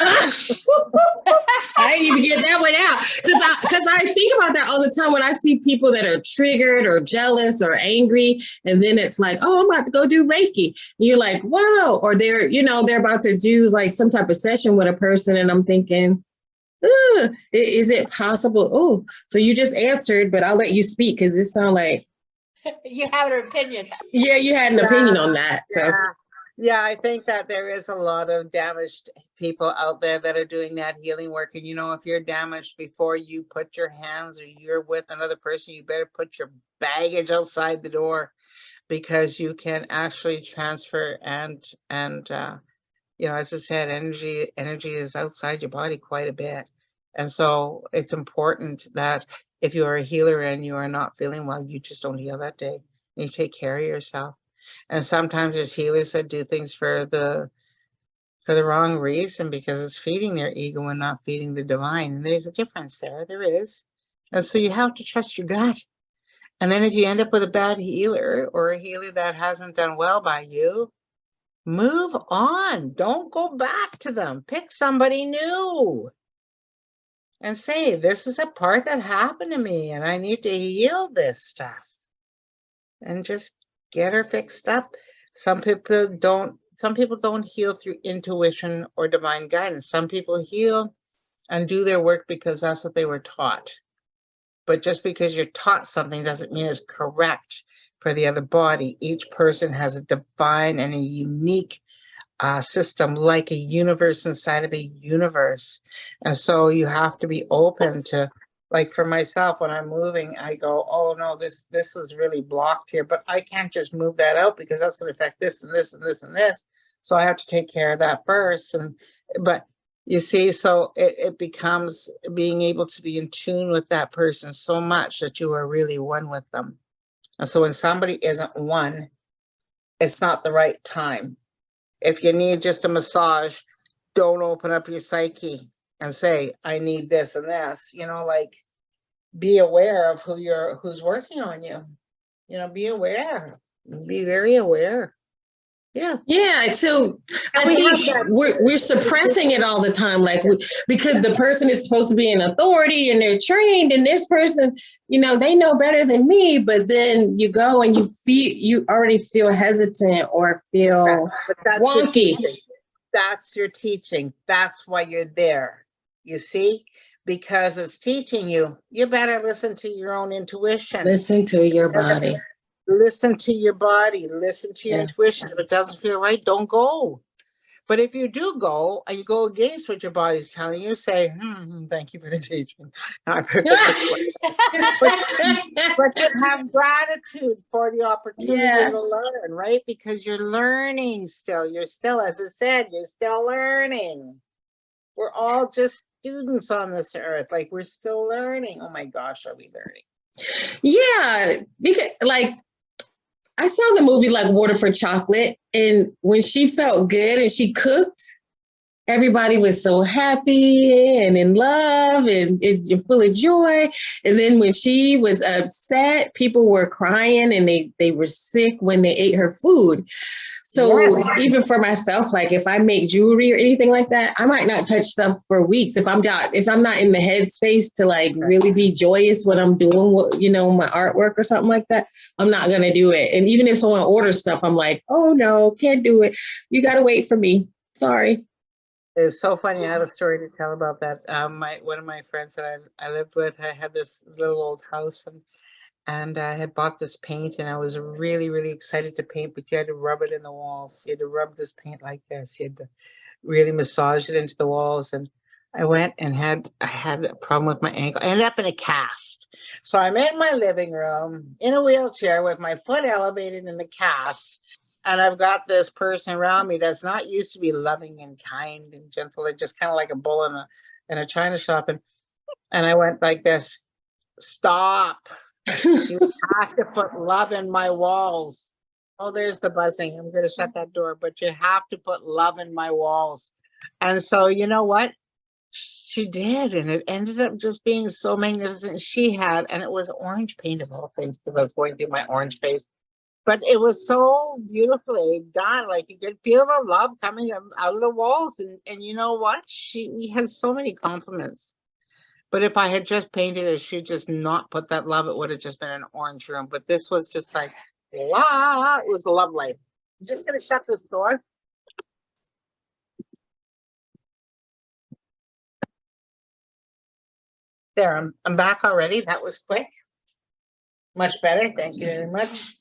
I didn't even get that one out because I because I think about that all the time when I see people that are triggered or jealous or angry, and then it's like, oh, I'm about to go do Reiki. And you're like, whoa, or they're you know they're about to do like some type of session with a person, and I'm thinking, is it possible? Oh, so you just answered, but I'll let you speak because it sounds like
You have an opinion.
yeah, you had an opinion on that. So
Yeah. Yeah, I think that there is a lot of damaged people out there that are doing that healing work. And you know, if you're damaged before you put your hands or you're with another person, you better put your baggage outside the door because you can actually transfer and and uh you know, as I said, energy energy is outside your body quite a bit. And so it's important that if you are a healer and you are not feeling well, you just don't heal that day. And You take care of yourself. And sometimes there's healers that do things for the for the wrong reason because it's feeding their ego and not feeding the divine. And there's a difference there. There is. And so you have to trust your gut. And then if you end up with a bad healer or a healer that hasn't done well by you, move on. Don't go back to them. Pick somebody new. And say, this is a part that happened to me and I need to heal this stuff. And just get her fixed up. Some people don't, some people don't heal through intuition or divine guidance. Some people heal and do their work because that's what they were taught. But just because you're taught something doesn't mean it's correct for the other body. Each person has a divine and a unique uh, system, like a universe inside of a universe. And so you have to be open to like for myself, when I'm moving, I go, oh no, this, this was really blocked here, but I can't just move that out because that's gonna affect this and this and this and this. So I have to take care of that first and, but you see, so it, it becomes being able to be in tune with that person so much that you are really one with them. And so when somebody isn't one, it's not the right time. If you need just a massage, don't open up your psyche and say, I need this and this, you know, like be aware of who you're, who's working on you. You know, be aware, be very aware. Yeah.
yeah, so I think we're, we're suppressing it all the time, like we, because the person is supposed to be an authority and they're trained, and this person, you know, they know better than me. But then you go and you feel you already feel hesitant or feel
that's
wonky.
teaching. That's your teaching. That's why you're there. You see? Because it's teaching you, you better listen to your own intuition.
listen to your body.
Listen to your body, listen to your
Yeah.
intuition. If it doesn't feel right, don't go. But if you do go and you go against what your body's telling you, say, hmm, thank you for the teaching. I heard this one." But you have gratitude for the opportunity
Yeah.
to learn, right? Because you're learning still. You're still, as I said, you're still learning. We're all just students on this earth. Like we're still learning. Oh my gosh, are we learning?
Yeah, because like I saw the movie like Water for Chocolate, and when she felt good and she cooked, everybody was so happy and in love and, and full of joy. And then when she was upset, people were crying and they they were sick when they ate her food. So
Yes.
even for myself, like if I make jewelry or anything like that, I might not touch stuff for weeks if I'm not if I'm not in the headspace to like really be joyous when I'm doing what you know my artwork or something like that. I'm not gonna do it. And even if someone orders stuff, I'm like, oh no, can't do it. You gotta wait for me. Sorry.
It's so funny. I have a story to tell about that. Um, my one of my friends that I I lived with, I had this little old house and and I had bought this paint and I was really really excited to paint, but you had to rub it in the walls. You had to rub this paint like this. You had to really massage it into the walls. And I went and had I had a problem with my ankle. I ended up in a cast. So I'm in my living room in a wheelchair with my foot elevated in the cast and I've got this person around me that's not used to be loving and kind and gentle. They're just kind of like a bull in a in a china shop. And and I went like this, stop. You have to put love in my walls. Oh, there's the buzzing. I'm gonna shut that door, but you have to put love in my walls. And so you know what? She did, and it ended up just being so magnificent. She had, and it was orange paint of all things, because I was going through my orange face but it was so beautifully done. Like you could feel the love coming out out of the walls. And, and you know what? She has so many compliments. But if I had just painted it, she'd just not put that love, it would have just been an orange room. But this was just like, wow, it was lovely. I'm just gonna shut this door. There, I'm, I'm back already. That was quick. Much better. Thank you very much.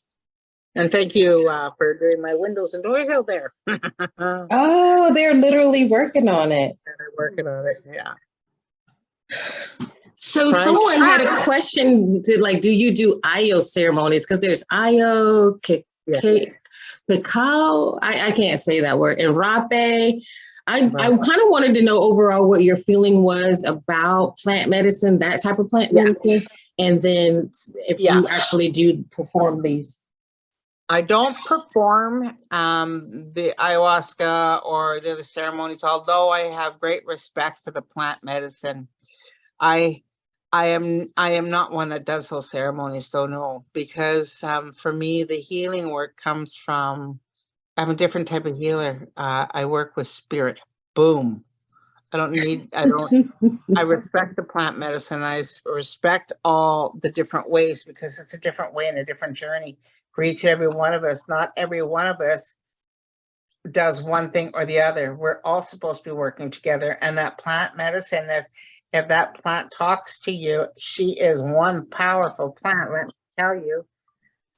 And thank you, uh, for doing my windows and doors out there.
Oh, they're literally working on it.
They're working on it, yeah.
So someone had a question, to like, do you do IO ceremonies? Because there's IO, K-
Yeah.
K- cacao, I, I can't say that word, and rapé. I, I kind of wanted to know overall what your feeling was about plant medicine, that type of plant
Yeah.
medicine. And then if
Yeah.
you actually do perform these.
I don't perform um, the ayahuasca or the other ceremonies, although I have great respect for the plant medicine. I I am I am not one that does those ceremonies, so no, because um, for me the healing work comes from I'm a different type of healer. Uh, I work with spirit. Boom. I don't need I don't I respect the plant medicine. I respect all the different ways because it's a different way and a different journey for each and every one of us. Not every one of us does one thing or the other. We're all supposed to be working together. And that plant medicine, if if that plant talks to you, she is one powerful plant, let me tell you.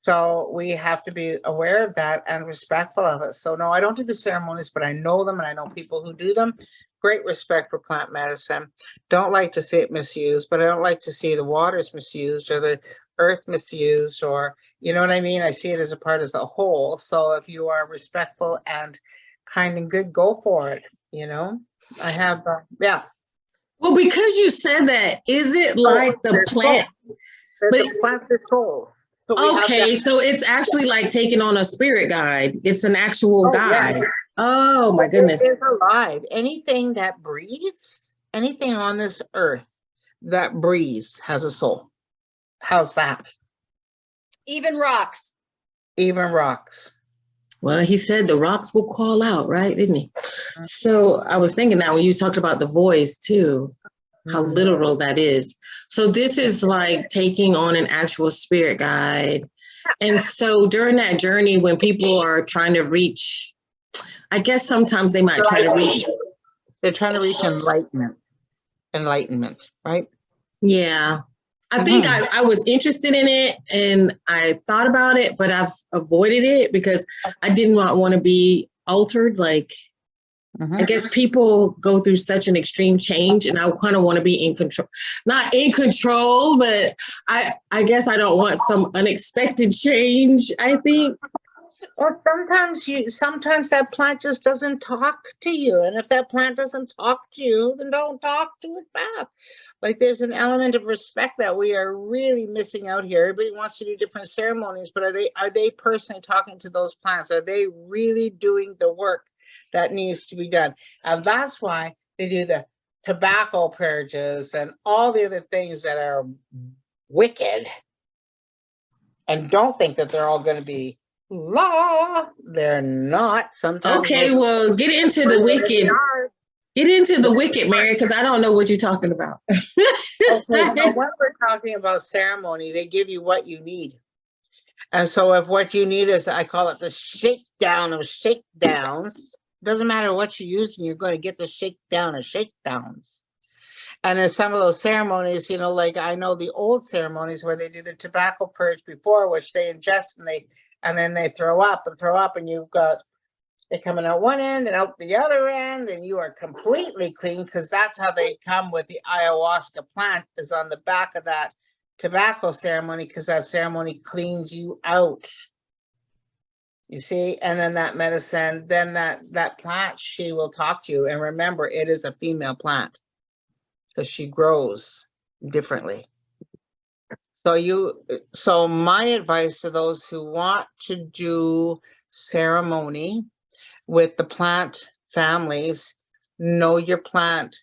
So we have to be aware of that and respectful of it. So no, I don't do the ceremonies, but I know them and I know people who do them. Great respect for plant medicine. Don't like to see it misused, but I don't like to see the waters misused or the earth misused or, you know what I mean? I see it as a part as a whole. So if you are respectful and kind and good, go for it, you know? I have, uh, yeah.
Well, because you said that, is it like the plant?
There's
But-
a plant that's soul. So
Okay, so it's actually like taking on a spirit guide. It's an actual
Oh, yeah.
guide. Oh my goodness.
It is alive. Anything that breathes, anything on this earth that breathes has a soul. How's that?
Even rocks.
Even rocks.
Well, he said the rocks will call out, right? Didn't he? So I was thinking that when you talked about the voice too, how
Mhm.
literal that is. So this is like taking on an actual spirit guide. And so during that journey, when people are trying to reach, I guess sometimes they might try to reach,
They're trying to reach enlightenment. Enlightenment, right?
yeah. I think
Mhm.
I, I was interested in it and I thought about it, but I've avoided it because I did not want to be altered. Like, I
Mhm.
guess people go through such an extreme change and I kind of want to be in control. Not in control, but I I guess I don't want some unexpected change, I think.
Or sometimes you, sometimes that plant just doesn't talk to you. And if that plant doesn't talk to you, then don't talk to it back. Like there's an element of respect that we are really missing out here. Everybody wants to do different ceremonies, but are they, are they personally talking to those plants? Are they really doing the work that needs to be done? And that's why they do the tobacco purges and all the other things that are wicked. And don't think that they're all gonna be law. They're not. Sometimes.
Okay, well, get into the wicked. Get into the wicked, Mary, because I don't know what you're talking about.
Okay, so when we're talking about ceremony, they give you what you need. And so if what you need is, I call it the shakedown of shakedowns, doesn't matter what you're using, you're going to get the shakedown of shakedowns. And in some of those ceremonies, you know, like I know the old ceremonies where they do the tobacco purge before, which they ingest and they, and then they throw up and throw up and you've got it coming out one end and out the other end and you are completely clean because that's how they come with the ayahuasca plant is on the back of that tobacco ceremony because that ceremony cleans you out. You see, and then that medicine, then that that plant, she will talk to you. And remember, it is a female plant because she grows differently. So you, so my advice to those who want to do ceremony with the plant families, know your plant,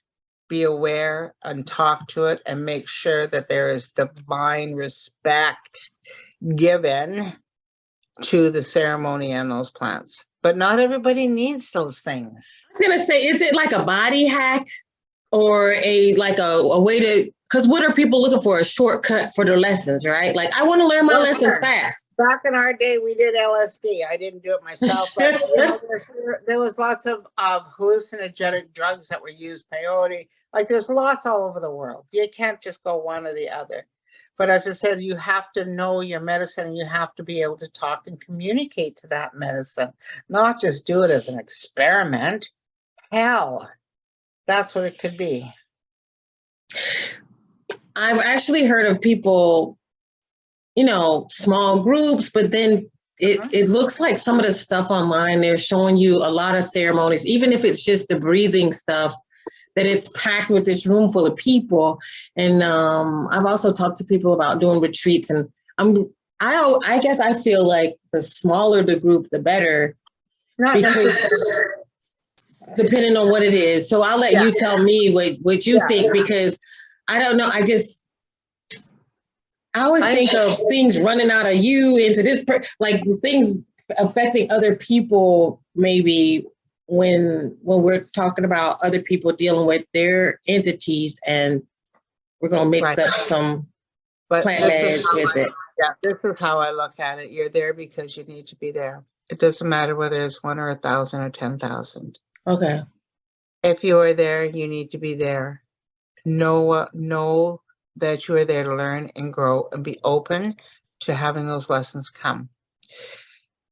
be aware and talk to it and make sure that there is divine respect given to the ceremony and those plants. But not everybody needs those things.
I was gonna say, is it like a body hack or a like a, a way to because what are people looking for? A shortcut for their lessons, right? Like I want to learn my
Well,
lessons fast.
Back in our day, we did LSD. I didn't do it myself, but you know, there, there was lots of, of hallucinogenic drugs that were used, peyote. Like there's lots all over the world. You can't just go one or the other. But as I said, you have to know your medicine and you have to be able to talk and communicate to that medicine, not just do it as an experiment. Hell, that's what it could be.
I've actually heard of people, you know, small groups, but then it,
Mhm.
it looks like some of the stuff online, they're showing you a lot of ceremonies, even if it's just the breathing stuff, that it's packed with this room full of people. And um, I've also talked to people about doing retreats and I'm, I, I guess I feel like the smaller the group, the better
Not
because depending on what it is. So I'll let you
Yeah.
tell me what, what you
Yeah.
think because I don't know. I just I always
I-
think of things running out of you into this per- like things affecting other people maybe when when we're talking about other people dealing with their entities and we're gonna mix
Right.
up some
But
plant meds with
I-
it.
Yeah, this is how I look at it. You're there because you need to be there. It doesn't matter whether it's one or a thousand or ten thousand.
Okay.
If you are there, you need to be there. Know, uh, know that you are there to learn and grow and be open to having those lessons come.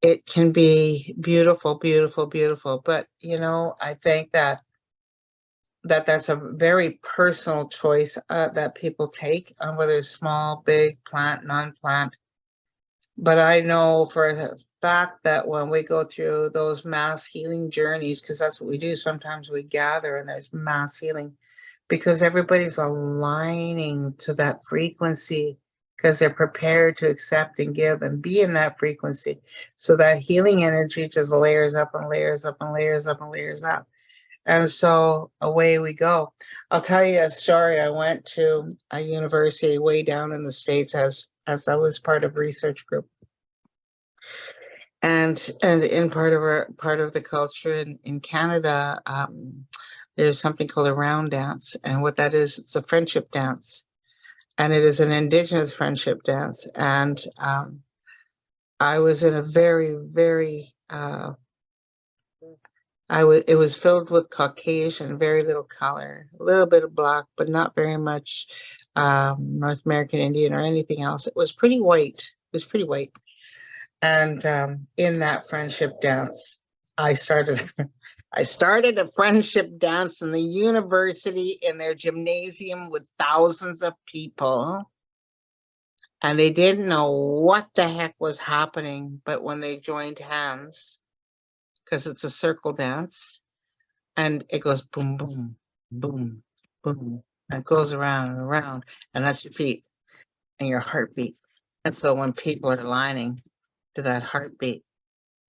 It can be beautiful, beautiful, beautiful, but you know, I think that that that's a very personal choice uh, that people take on whether it's small, big, plant, non-plant. But I know for a fact that when we go through those mass healing journeys, because that's what we do, sometimes we gather and there's mass healing because everybody's aligning to that frequency because they're prepared to accept and give and be in that frequency. So that healing energy just layers up and layers up and layers up and layers up. And so away we go. I'll tell you a story. I went to a university way down in the States as as I was part of research group. And and in part of our part of the culture in, in Canada, um, there's something called a round dance. And what that is, it's a friendship dance. And it is an indigenous friendship dance. And um, I was in a very, very uh, I was it was filled with Caucasian, very little color, a little bit of black, but not very much um, North American Indian or anything else. It was pretty white. It was pretty white. And um, in that friendship dance, I started I started a friendship dance in the university in their gymnasium with thousands of people. And they didn't know what the heck was happening, but when they joined hands, because it's a circle dance and it goes boom, boom, boom, boom, and it goes around and around, and that's your feet and your heartbeat. And so when people are aligning to that heartbeat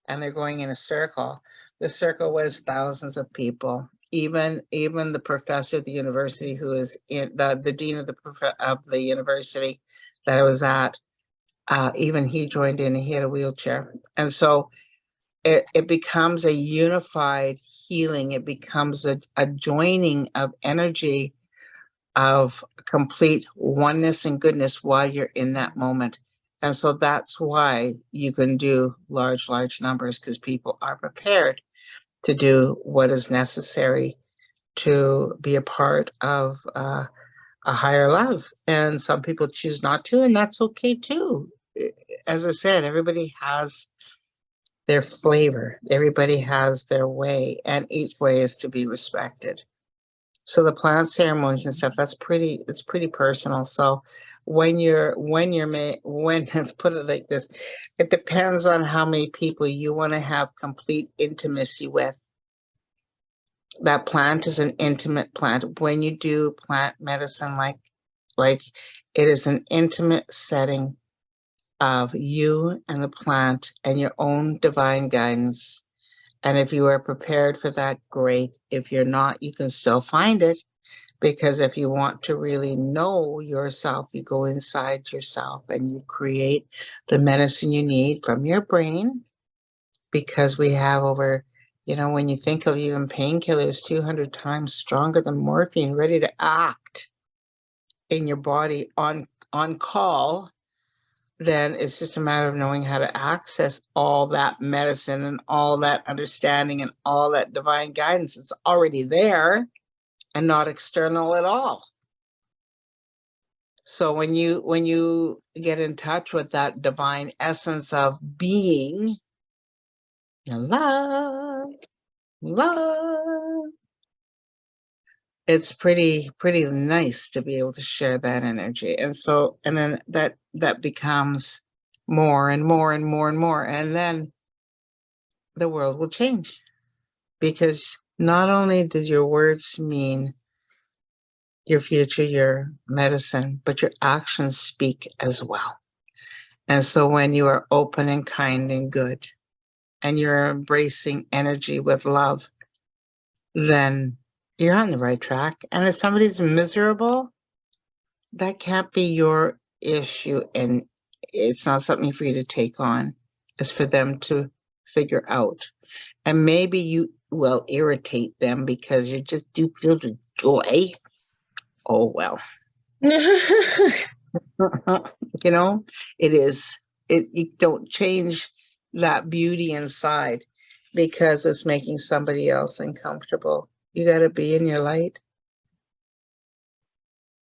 and they're going in a circle, the circle was thousands of people. Even even the professor at the university who is in the, the dean of the of the university that I was at, uh, even he joined in, he had a wheelchair. And so it, it becomes a unified healing. It becomes a, a joining of energy of complete oneness and goodness while you're in that moment. And so that's why you can do large, large numbers because people are prepared to do what is necessary to be a part of uh, a higher love. And some people choose not to, and that's okay too. As I said, everybody has their flavor. Everybody has their way, and each way is to be respected. So the plant ceremonies and stuff, that's pretty, it's pretty personal. So when you're, when you're, ma- when, let's put it like this, it depends on how many people you want to have complete intimacy with. That plant is an intimate plant. When you do plant medicine, like, like it is an intimate setting of you and the plant and your own divine guidance. And if you are prepared for that, great. If you're not, you can still find it. Because if you want to really know yourself, you go inside yourself and you create the medicine you need from your brain. Because we have over, you know, when you think of even painkillers, 200 times stronger than morphine, ready to act. in your body on, on call, then it's just a matter of knowing how to access all that medicine and all that understanding and all that divine guidance. It's already there and not external at all. So when you when you get in touch with that divine essence of being, love, love, it's pretty pretty nice to be able to share that energy. And so and then that that becomes more and more and more and more and then the world will change because not only does your words mean your future, your medicine, but your actions speak as well. And so when you are open and kind and good, and you're embracing energy with love, then you're on the right track. And if somebody's miserable, that can't be your issue. And it's not something for you to take on. It's for them to figure out. And maybe you will irritate them because you're just do filled with joy. Oh well. You know it is it you don't change that beauty inside because it's making somebody else uncomfortable. You got to be in your light.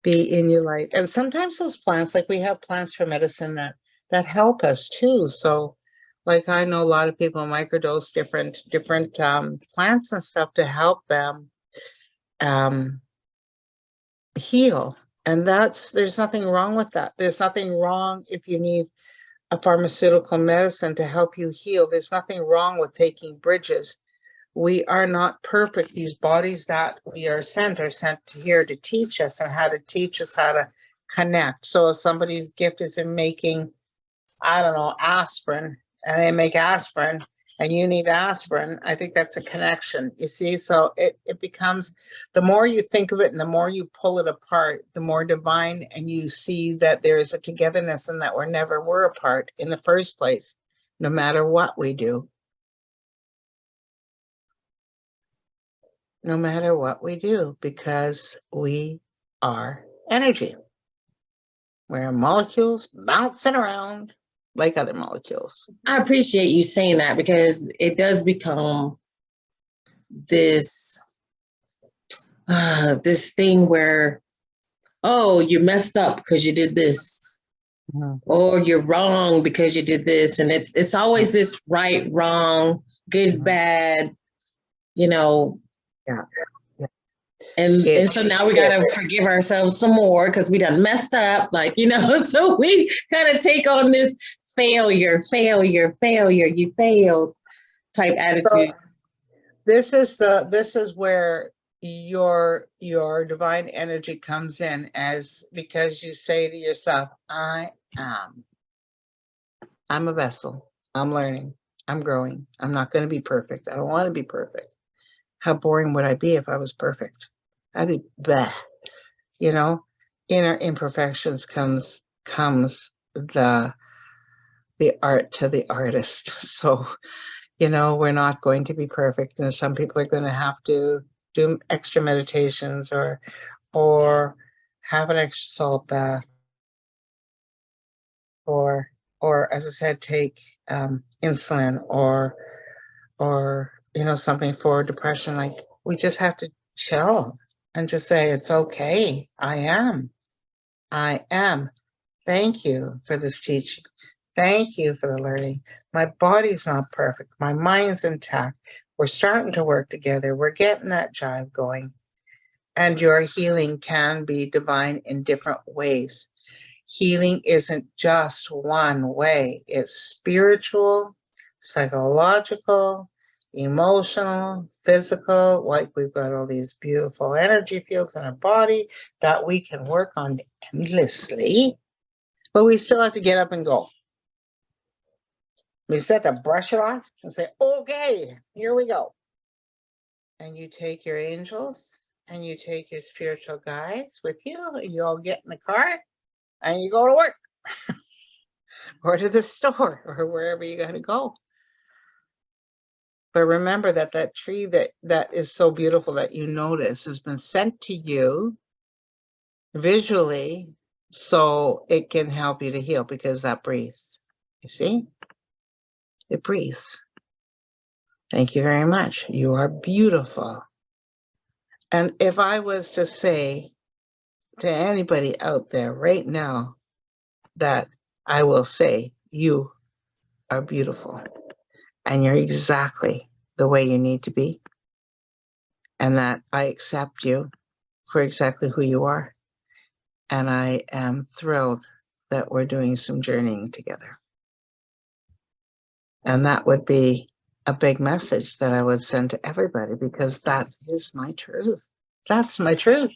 Be in your light. And sometimes those plants like we have plants for medicine that that help us too. So like i know a lot of people microdose different different um plants and stuff to help them um heal. And that's, there's nothing wrong with that. There's nothing wrong if you need a pharmaceutical medicine to help you heal. There's nothing wrong with taking bridges. We are not perfect. These bodies that we are sent are sent here to teach us and how to teach us how to connect. So if somebody's gift is in making, I don't know, aspirin, and they make aspirin, and you need aspirin, I think that's a connection, you see? So it, it becomes, the more you think of it and the more you pull it apart, the more divine and you see that there is a togetherness and that we're never were apart in the first place, no matter what we do. No matter what we do, because we are energy. We're molecules bouncing around like other molecules.
I appreciate you saying that because it does become this uh, this thing where, oh, you messed up because you did this,
Mhm.
or you're wrong because you did this, and it's it's always this right, wrong, good,
Mhm.
bad, you know.
Yeah. Yeah.
And,
It-
and so now we gotta forgive ourselves some more because we done messed up, like you know. So we gotta take on this failure, failure, failure. You failed type attitude.
This is the, this is where your, your divine energy comes in as, because you say to yourself, I am. I'm a vessel. I'm learning. I'm growing. I'm not gonna be perfect. I don't wanna be perfect. How boring would I be if I was perfect? I'd be blah. You know, in our imperfections comes, comes the, the art to the artist. So, you know, we're not going to be perfect and some people are going to have to do extra meditations or, or have an extra salt bath. Or, or as I said, take um, insulin or, or, you know, something for depression. Like we just have to chill and just say, it's okay. I am. I am. Thank you for this teaching. Thank you for the learning. My body's not perfect. My mind's intact. We're starting to work together. We're getting that jive going. And your healing can be divine in different ways. Healing isn't just one way. It's spiritual, psychological, emotional, physical, like we've got all these beautiful energy fields in our body that we can work on endlessly, but we still have to get up and go. Have to brush it off and say, okay, here we go. And you take your angels and you take your spiritual guides with you, you all get in the car and you go to work or to the store or wherever you gotta go. But remember that that tree that, that is so beautiful that you notice has been sent to you visually so it can help you to heal because that breathes. You see? It breathes. Thank you very much. You are beautiful. And if I was to say to anybody out there right now that I will say, you are beautiful and you're exactly the way you need to be. And that I accept you for exactly who you are. And I am thrilled that we're doing some journeying together. And that would be a big message that I would send to everybody because that is my truth. That's my truth.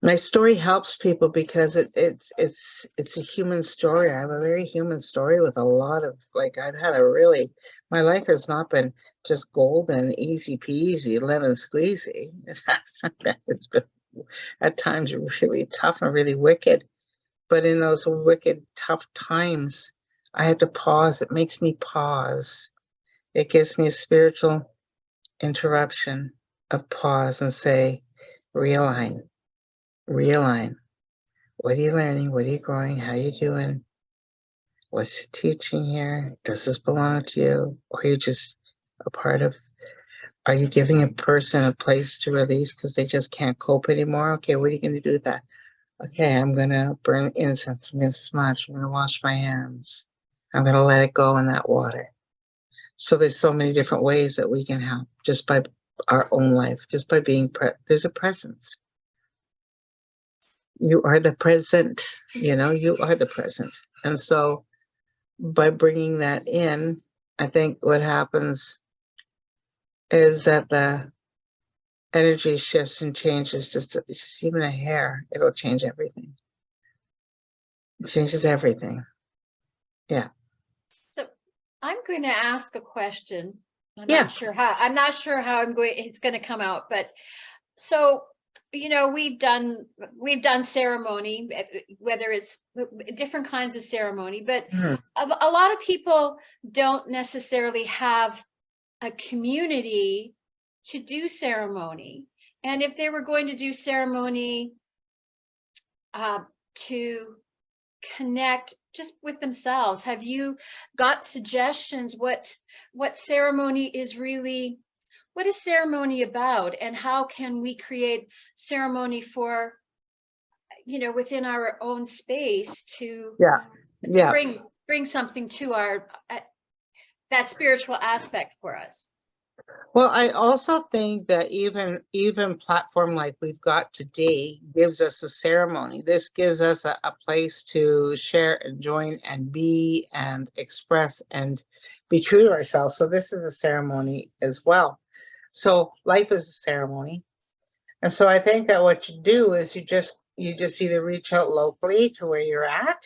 My story helps people because it, it's it's it's a human story. I have a very human story with a lot of like I've had a really my life has not been just golden, easy peasy, lemon squeezy. It's been at times really tough and really wicked. But in those wicked, tough times, I have to pause. It makes me pause. It gives me a spiritual interruption of pause and say, realign, realign. What are you learning? What are you growing? How are you doing? What's the teaching here? Does this belong to you? Or are you just a part of, are you giving a person a place to release because they just can't cope anymore? Okay, what are you gonna do with that? Okay, I'm gonna burn incense, I'm gonna smudge, I'm gonna wash my hands. I'm gonna let it go in that water. So there's so many different ways that we can help just by our own life, just by being pre- there's a presence. You are the present, you know, you are the present. And so by bringing that in, I think what happens is that the energy shifts and changes just, just even a hair, it'll change everything. It changes everything. Yeah.
So I'm going to ask a question. I'm
Yeah.
not sure how, I'm not sure how I'm going, it's going to come out, but so, you know, we've done, we've done ceremony, eh, eh, whether it's different kinds of ceremony, but
Mhm.
a, a lot of people don't necessarily have a community to do ceremony. And if they were going to do ceremony uh, to connect just with themselves, have you got suggestions what what ceremony is really what is ceremony about and how can we create ceremony for you know within our own space to
Yeah,
to
yeah.
bring bring something to our uh, that spiritual aspect for us
Well, I also think that even even platform like we've got today gives us a ceremony. This gives us a, a place to share and join and be and express and be true to ourselves. So this is a ceremony as well. So life is a ceremony. And so I think that what you do is you just you just either reach out locally to where you're at,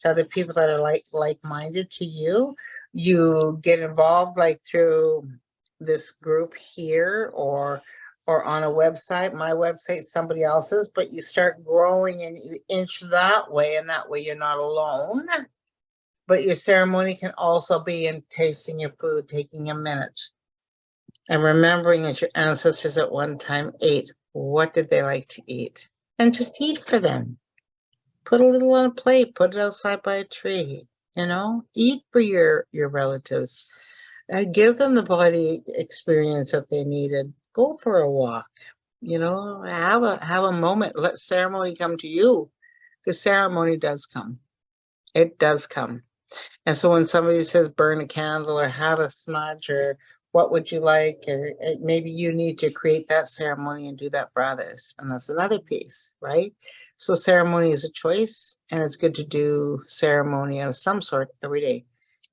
to other people that are like like-minded to you. You get involved like through this group here or or on a website, my website, somebody else's, but you start growing and you inch that way and that way you're not alone. But your ceremony can also be in tasting your food, taking a minute and remembering that your ancestors at one time ate. What did they like to eat? And just eat for them. Put a little on a plate, put it outside by a tree, you know, eat for your, your relatives. Uh, give them the body experience that they needed. Go for a walk, you know, have a, have a moment, let ceremony come to you. Because ceremony does come. It does come. And so when somebody says burn a candle or have a smudge or what would you like, or uh, maybe you need to create that ceremony and do that for others. And that's another piece, right? So ceremony is a choice and it's good to do ceremony of some sort every day.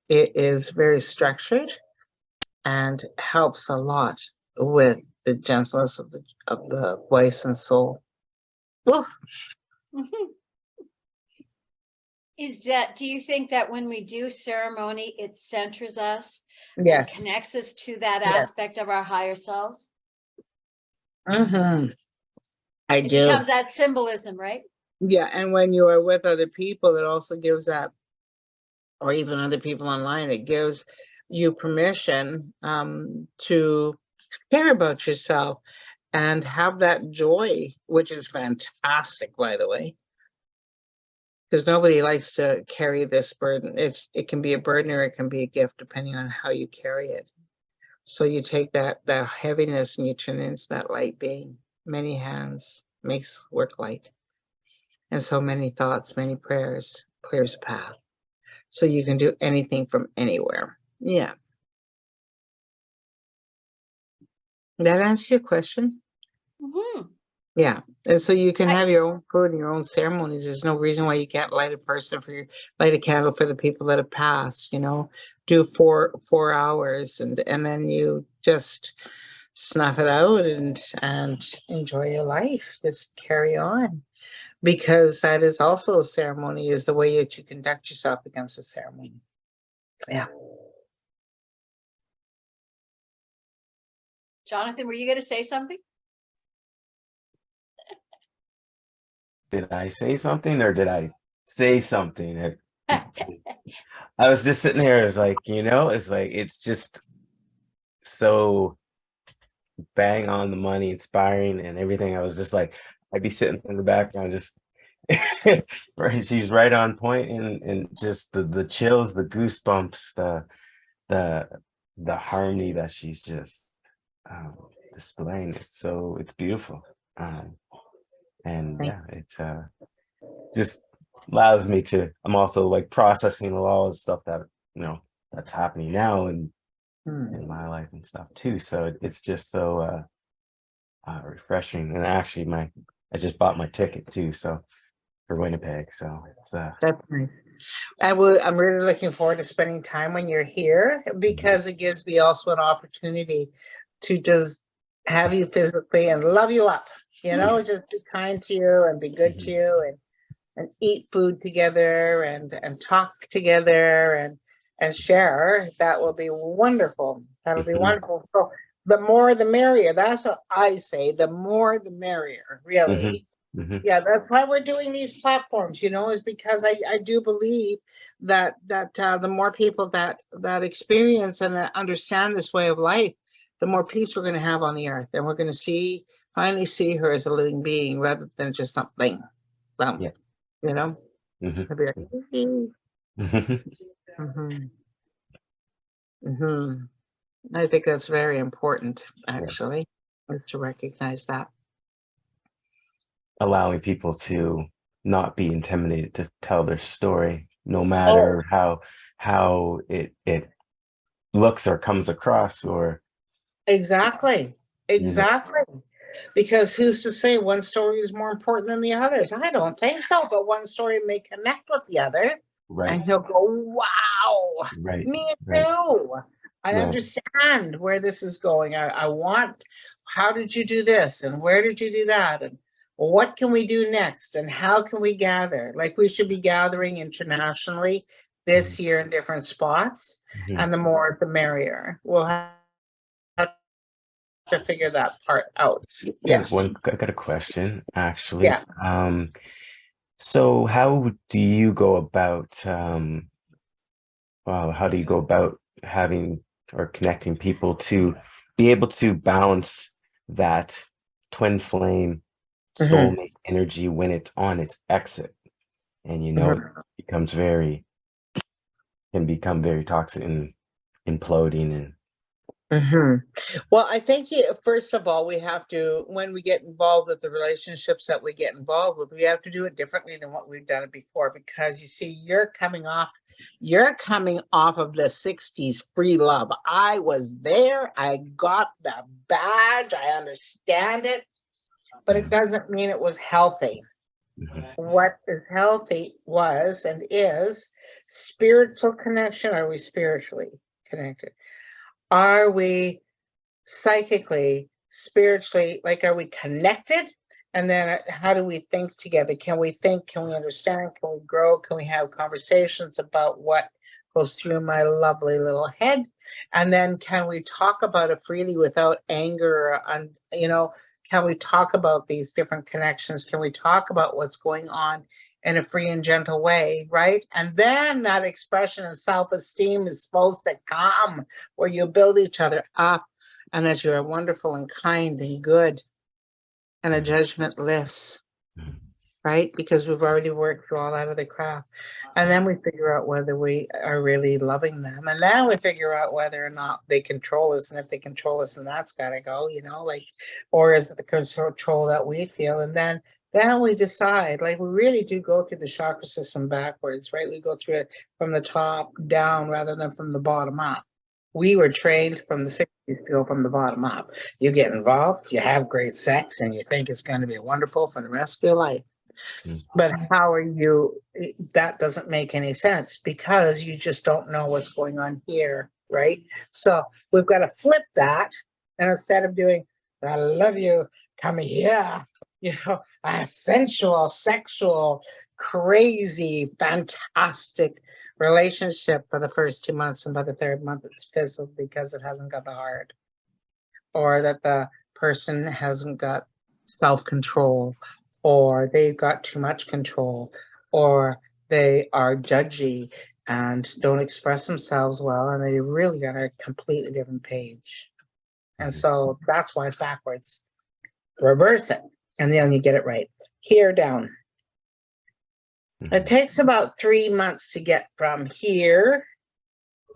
It is very structured and helps a lot with the gentleness of the, of the voice and soul. Oh,
is that do you think that when we do ceremony it centers us
yes.
connects us to that
Yes.
aspect of our higher selves
Mm-hmm. I do.
it
do.
becomes that symbolism right
Yeah, and when you are with other people, it also gives that, or even other people online, it gives you permission um, to care about yourself and have that joy, which is fantastic, by the way. Because nobody likes to carry this burden. It's, it can be a burden or it can be a gift depending on how you carry it. So you take that, that heaviness and you turn it into that light being. Many hands makes work light. And so many thoughts, many prayers clears a path. So you can do anything from anywhere. Yeah. That answer your question?
Mhm.
Yeah, and so you can
I-
have your own food and your own ceremonies. There's no reason why you can't light a person for your, light a candle for the people that have passed, you know? Do four, four hours and, and then you just snuff it out and, and enjoy your life. Just carry on. Because that is also a ceremony, is the way that you conduct yourself becomes a ceremony. Yeah.
Jonathan, were you going to say something?
Did I say something or did I say something? I was just sitting here, it's like, you know, it's like, it's just so bang on the money, inspiring and everything. I was just like, I'd be sitting in the background, just right. She's right on point and, and just the, the chills, the goosebumps, the, the, the harmony that she's just um, displaying. is so, it's beautiful. Um, and
Thank
yeah, it's uh, just allows me to, I'm also like processing a lot of stuff that, you know, that's happening now and
Hmm.
in my life and stuff too. So it, it's just so uh, uh refreshing. And actually my I just bought my ticket too, so for Winnipeg. So it's uh
That's nice. I will, I'm really looking forward to spending time when you're here because it gives me also an opportunity to just have you physically and love you up, you know, just be kind to you and be good to you and and eat food together and and talk together and and share. That will be wonderful. That'll be
Mhm.
wonderful. So the more the merrier. That's what I say. The more the merrier, really.
mhm,
Yeah, that's why we're doing these platforms, you know, is because I, I do believe that, that, uh, the more people that, that experience and that understand this way of life, the more peace we're gonna have on the earth, and we're gonna see, finally see her as a living being rather than just something. Um,
Yeah.
you know? be like, "Hee."
mhm.
Mhm. Mhm. I think that's very important, actually, is to recognize that.
allowing people to not be intimidated to tell their story, no matter how how it it looks or comes across or
Exactly, exactly. Because who's to say one story is more important than the others? I don't think so, but one story may connect with the other
Right.
and he'll go, wow,
right,
me
right.
too. I
Right.
understand where this is going. I, I want, how did you do this? And where did you do that? And what can we do next? And how can we gather? Like we should be gathering internationally this year in different spots.
Mhm.
And the more, the merrier. We'll have to figure that part out. Yes.
One, I got a question, actually.
Yeah.
Um, so how do you go about, um, well, how do you go about having or connecting people to be able to balance that twin flame
Mhm.
soulmate energy when it's on its exit? And you know, it becomes very, can become very toxic and imploding and
hmm Well, I think you, first of all, we have to, when we get involved with the relationships that we get involved with, we have to do it differently than what we've done it before. Because you see, you're coming off, you're coming off of the 60s free love. I was there, I got the badge, I understand it, but it doesn't mean it was healthy.
Mhm.
What is healthy was and is spiritual connection. Are we spiritually connected? Are we psychically, spiritually, like, are we connected? And then uh, how do we think together? Can we think? Can we understand? Can we grow? Can we have conversations about what goes through my lovely little head? And then can we talk about it freely without anger and, you know, can we talk about these different connections? Can we talk about what's going on in a free and gentle way, right? And then that expression of self-esteem is supposed to come where you build each other up and that you're wonderful and kind and good and a judgment lifts. Right? Because we've already worked through all that other crap. And then we figure out whether we are really loving them. And then we figure out whether or not they control us. And if they control us, then that's gotta go, you know, like, or is it the control that we feel? And then then we decide, like, we really do go through the chakra system backwards, right? We go through it from the top down rather than from the bottom up. We were trained from the sixties to go from the bottom up. You get involved, you have great sex, and you think it's gonna be wonderful for the rest of your life.
Mm.
But how are you, that doesn't make any sense because you just don't know what's going on here, right? So we've got to flip that. And instead of doing, I love you, come here, you know, a sensual, sexual, crazy, fantastic relationship for the first two months. And by the third month, it's fizzled because it hasn't got the heart. Or that the person hasn't got self-control, or they've got too much control, or they are judgy and don't express themselves well, and they really are on a completely different page. And mm-hmm. so that's why it's backwards. Reverse it, and then you get it right. Here down. It
Mhm.
takes about three months to get from here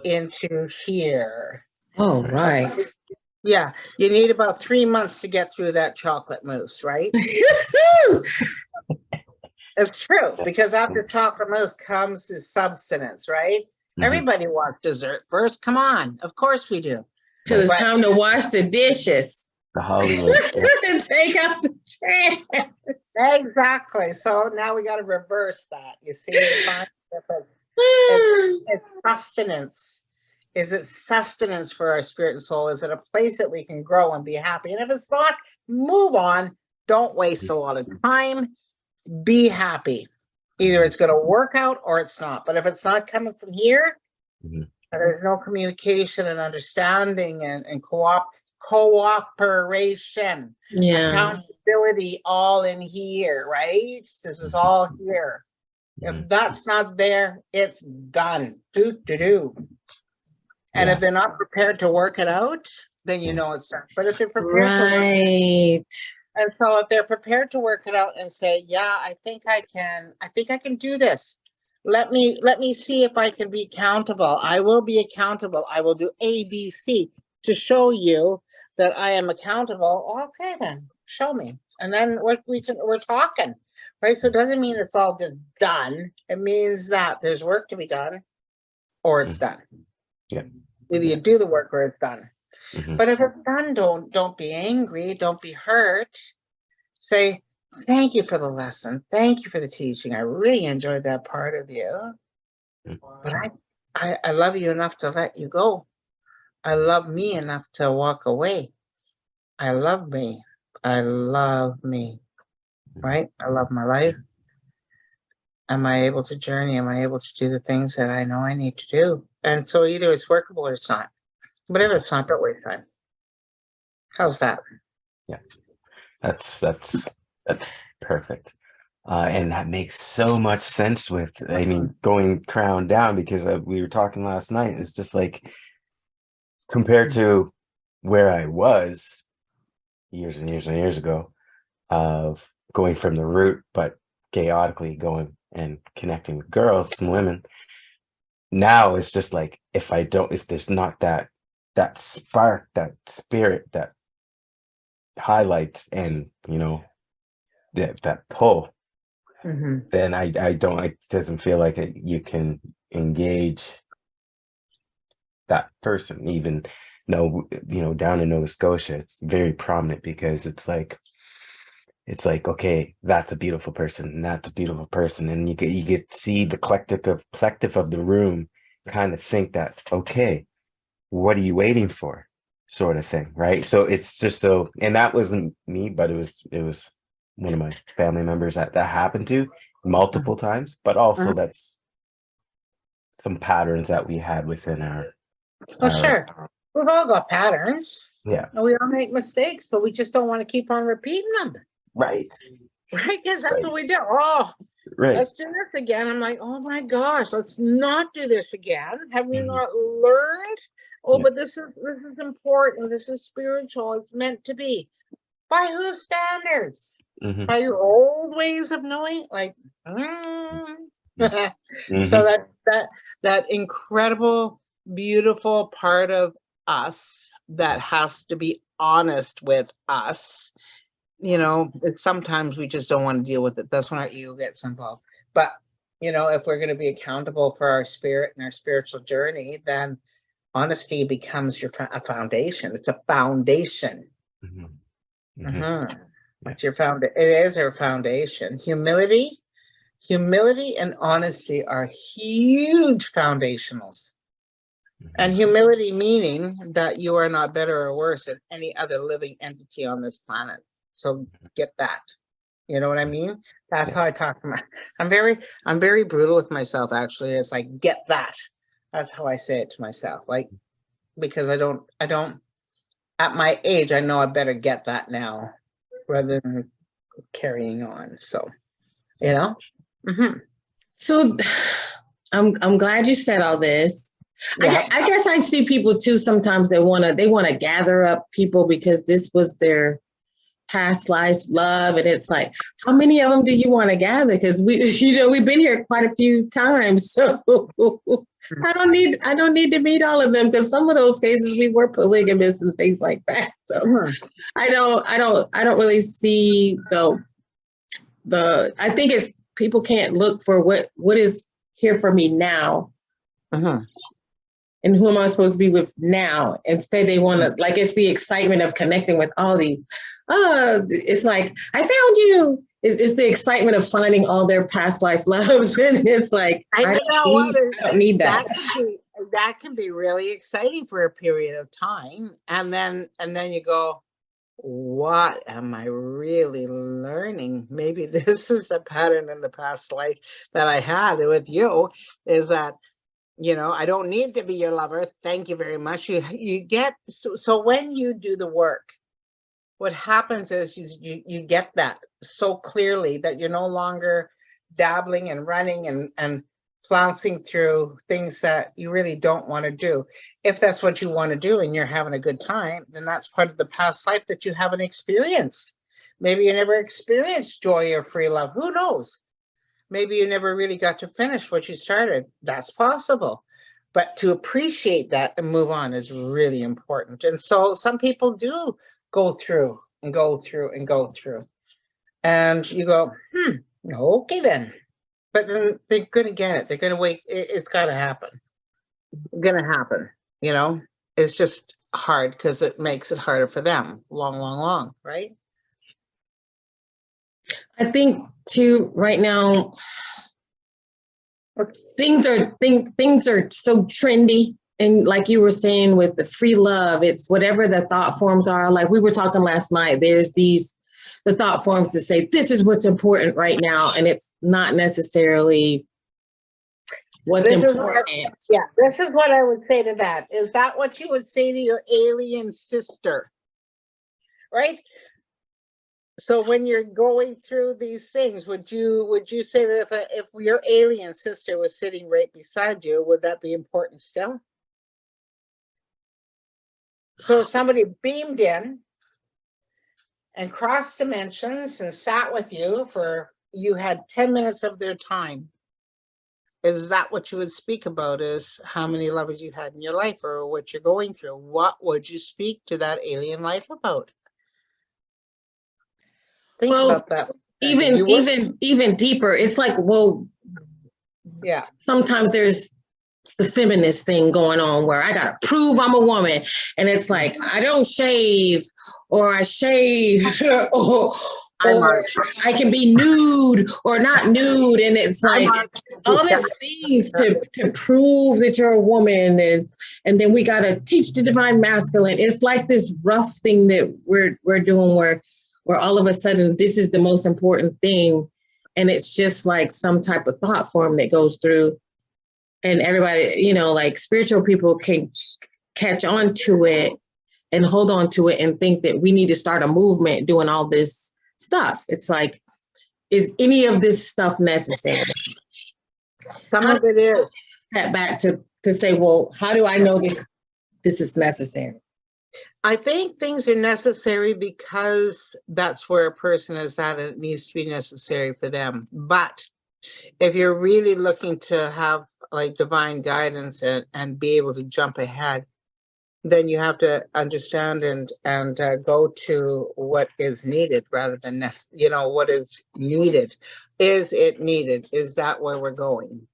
into here.
Oh, right.
Yeah, you need about three months to get through that chocolate mousse, right? It's true, because after chocolate mousse comes the substance, right?
Mhm.
Everybody wants dessert first. Come on, of course we do.
Till it's time to wash the dishes
The Hollywood. yeah.
and take out the trash.
Exactly. So now we got to reverse that. You see, the it's sustenance. Is it sustenance for our spirit and soul? Is it a place that we can grow and be happy? And if it's not, move on. Don't waste a lot of time. Be happy. Either it's going to work out or it's not. But if it's not coming from here,
Mhm.
and there's no communication and understanding and, and co-op cooperation,
Yeah.
accountability all in here, right? This is all here. If
Mhm.
that's not there, it's done. Do, do, do. And
Yeah.
if they're not prepared to work it out, then you know it's done. But if they're prepared to work,
Right.
and so if they're prepared to work it out and say, yeah, I think I can, I think I can do this. Let me, let me see if I can be accountable. I will be accountable. I will do A, B, C to show you that I am accountable. Okay, then show me. And then what we can, we're talking, right? So it doesn't mean it's all just done. It means that there's work to be done or it's done.
Yeah.
Either you do the work or it's done.
Mhm.
But if it's done, don't don't be angry, don't be hurt. Say, thank you for the lesson. Thank you for the teaching. I really enjoyed that part of you.
Mm.
But I, I, I love you enough to let you go. I love me enough to walk away. I love me. I love me. Right? I love my life. Am I able to journey? Am I able to do the things that I know I need to do? And so either it's workable or it's not. But if it's not, don't waste time. How's that?
Yeah, that's that's that's perfect. Uh, and that makes so much sense with, I mean, going crown down because uh, we were talking last night. It's just like compared to where I was years and years and years ago of going from the root, but chaotically going and connecting with girls and women. Now it's just like if I don't, if there's not that that spark, that spirit, that highlights and you know that that pull
Mhm.
then i i don't it doesn't feel like it, you can engage that person even no you know down in nova scotia it's very prominent because it's like it's like okay that's a beautiful person and that's a beautiful person. And you get you get see the collective of collective of the room kind of think that okay what are you waiting for? Sort of thing right? So it's just so and that wasn't me but it was it was one of my family members that that happened to multiple times but also
Mhm.
that's some patterns that we had within our
Well,
our-
sure. We've all got patterns.
Yeah.
And we all make mistakes, but we just don't want to keep on repeating them.
right
Right? Because that's
Right.
what we do. Oh,
right
let's do this again. I'm like, oh my gosh, let's not do this again. Have we
Mhm.
not learned? Oh,
Yeah.
but this is this is important. This is spiritual. It's meant to be. By whose standards?
Mhm,
By your old ways of knowing? Like, mm.
mhm.
so that that that incredible, beautiful part of us that has to be honest with us. You know, it's sometimes we just don't want to deal with it. That's when our ego gets involved. But you know, if we're going to be accountable for our spirit and our spiritual journey, then honesty becomes your a foundation. It's a foundation.
Mhm, mhm.
Mhm. It's your found. It is our foundation. Humility, humility, and honesty are huge foundationals. And humility meaning that you are not better or worse than any other living entity on this planet. So get that. You know what I mean? That's
Yeah.
how I talk to my. I'm very, I'm very brutal with myself. Actually, it's like get that. That's how I say it to myself. Like because I don't, I don't. At my age, I know I better get that now, rather than carrying on. So, you know. hmm
So I'm I'm glad you said all this. I,
Yeah.
gue- I guess I see people too sometimes they want to they want to gather up people because this was their past lives love and it's like how many of them do you want to gather because we you know we've been here quite a few times so I don't need I don't need to meet all of them because some of those cases we were polygamous and things like that so
Mhm.
I don't I don't I don't really see the the I think it's people can't look for what what is here for me now
Mhm.
And who am I supposed to be with now? Instead, they want to like it's the excitement of connecting with all these. Oh, it's like I found you. It's, it's the excitement of finding all their past life loves, and it's like
I
I, don't need,
is-
I don't need that.
that can be that can be really exciting for a period of time and then and then you go what am i really learning maybe this is the pattern in the past life that i had with you is that you know i don't need to be your lover thank you very much you you get so, so when you do the work what happens is you, you you get that so clearly that you're no longer dabbling and running and and flouncing through things that you really don't want to do. If that's what you want to do and you're having a good time, then that's part of the past life that you haven't experienced. Maybe you never experienced joy or free love. Who knows? Maybe you never really got to finish what you started. That's possible. But to appreciate that and move on is really important. And so some people do go through and go through and go through. And you go, hmm, okay then. But then they're gonna get it. They're gonna wait. It, it's gotta happen. Gonna happen. You know, it's just hard because it makes it harder for them. Long, long, long, right?
I think too right now things are think things are so trendy and like you were saying with the free love it's whatever the thought forms are like we were talking last night there's these the thought forms that say this is what's important right now and it's not necessarily what's
This is what-
important
Yeah, this is what I would say to that. Is that what you would say to your alien sister? Right? So when you're going through these things, would you would you say that if a, if your alien sister was sitting right beside you, would that be important still? So somebody beamed in and crossed dimensions and sat with you for you had 10 minutes of their time is that what you would speak about is how many lovers you had in your life or what you're going through what would you speak to that alien life about think
Well,
about that.
even
You would-
even even deeper it's like well
yeah.
sometimes there's the feminist thing going on where I gotta prove I'm a woman, and it's like I don't shave or I shave or,
I
or. I can be nude or not nude, and it's like all these things to to prove that you're a woman, and and then we gotta teach the divine masculine. It's like this rough thing that we're we're doing where where all of a sudden this is the most important thing, and it's just like some type of thought form that goes through and everybody, you know, like spiritual people can catch on to it and hold on to it and think that we need to start a movement doing all this stuff. It's like, is any of this stuff necessary?
some of it is
Step back to to say, well, how do I know this this is necessary?
I think things are necessary because that's where a person is at and it needs to be necessary for them. But if you're really looking to have like divine guidance and, and be able to jump ahead, then you have to understand and, and uh, go to what is needed rather than, nec- you know, what is needed. Is it needed? Is that where we're going?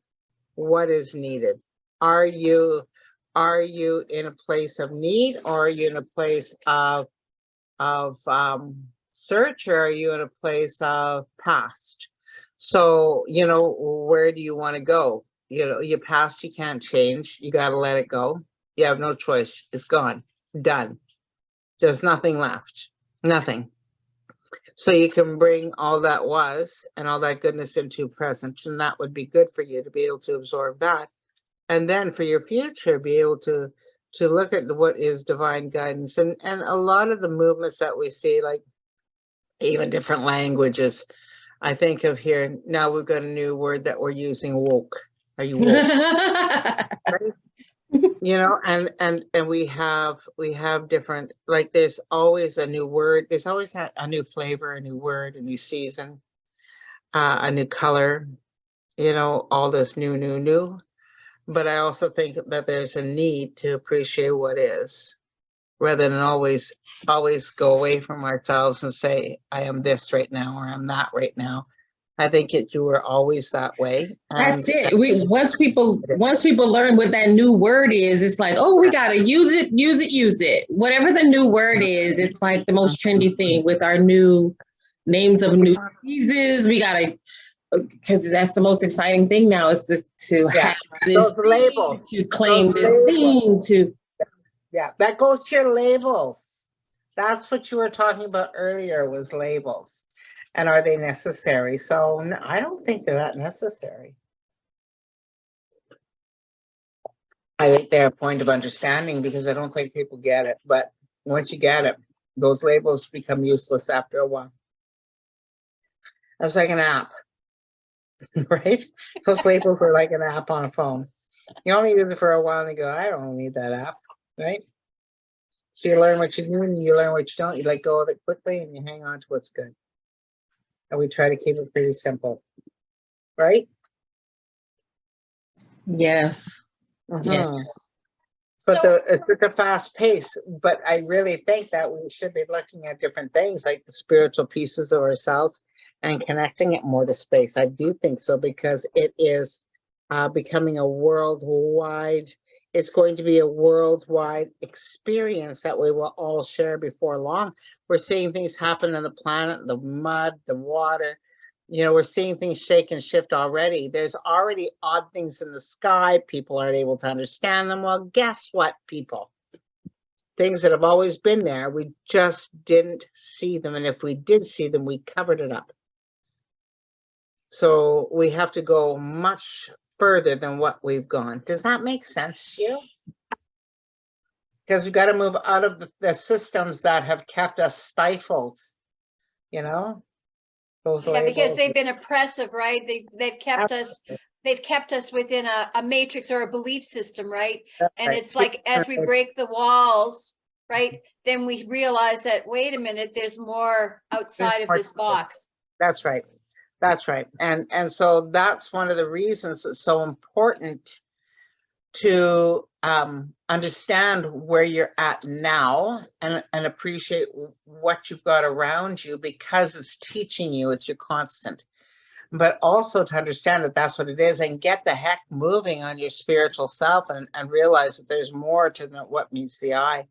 What is needed? Are you, are you in a place of need or are you in a place of, of, um, search or are you in a place of past? So, you know, where do you want to go? You know, your past you can't change. You got to let it go. You have no choice. It's gone, done. There's nothing left, nothing. So you can bring all that was and all that goodness into present, and that would be good for you to be able to absorb that. And then for your future, be able to to look at what is divine guidance and and a lot of the movements that we see, like even different languages. I think of here now we've got a new word that we're using woke. Are you woke? you know and and and we have we have different like there's always a new word there's always a, a new flavor a new word a new season uh, a new color you know all this new new new but i also think that there's a need to appreciate what is rather than always always go away from ourselves and say i am this right now or i'm that right now i think it you were always that way
That's it. We once people once people learn what that new word is, it's like, oh, we gotta use it, use it, use it. Whatever the new word mm-hmm. is, it's like the most trendy thing with our new names of new mm-hmm. diseases. We gotta because that's the most exciting thing now is to to
Yeah.
have this
label
to claim
Those
this thing to
Yeah, that goes to your labels. That's what you were talking about earlier was labels. And are they necessary? So I don't think they're that necessary. I think they're a point of understanding because I don't think people get it, but once you get it, those labels become useless after a while. That's like an app. Right? Those labels are like an app on a phone. You only use it for a while and you go, I don't need that app, right? So you learn what you do and you learn what you don't. You let go of it quickly and you hang on to what's good. And we try to keep it pretty simple. Right?
yes. Yes.
Mhm. But
So-
the, it's at a fast pace, but I really think that we should be looking at different things like the spiritual pieces of ourselves and connecting it more to space. I do think so because it is uh, becoming a worldwide, it's going to be a worldwide experience that we will all share before long. We're seeing things happen on the planet, the mud, the water. You know, we're seeing things shake and shift already. There's already odd things in the sky. People aren't able to understand them. Well, guess what, people? Things that have always been there, we just didn't see them. And if we did see them, we covered it up. So we have to go much further than what we've gone. Does that make sense to you? Because we've got to move out of the, the systems that have kept us stifled, you know? Those
Yeah, because they've been oppressive, right? They, they've kept us, they've kept us within a, a matrix or a belief system, right?
That's
And
right.
it's like, as we break the walls, right? Then we realize that, wait a minute, there's more outside of this box.
That's right. That's right. And, and so that's one of the reasons it's so important to um, understand where you're at now and, and appreciate what you've got around you because it's teaching you, it's your constant. But also to understand that that's what it is and get the heck moving on your spiritual self and, and realize that there's more to what meets the eye.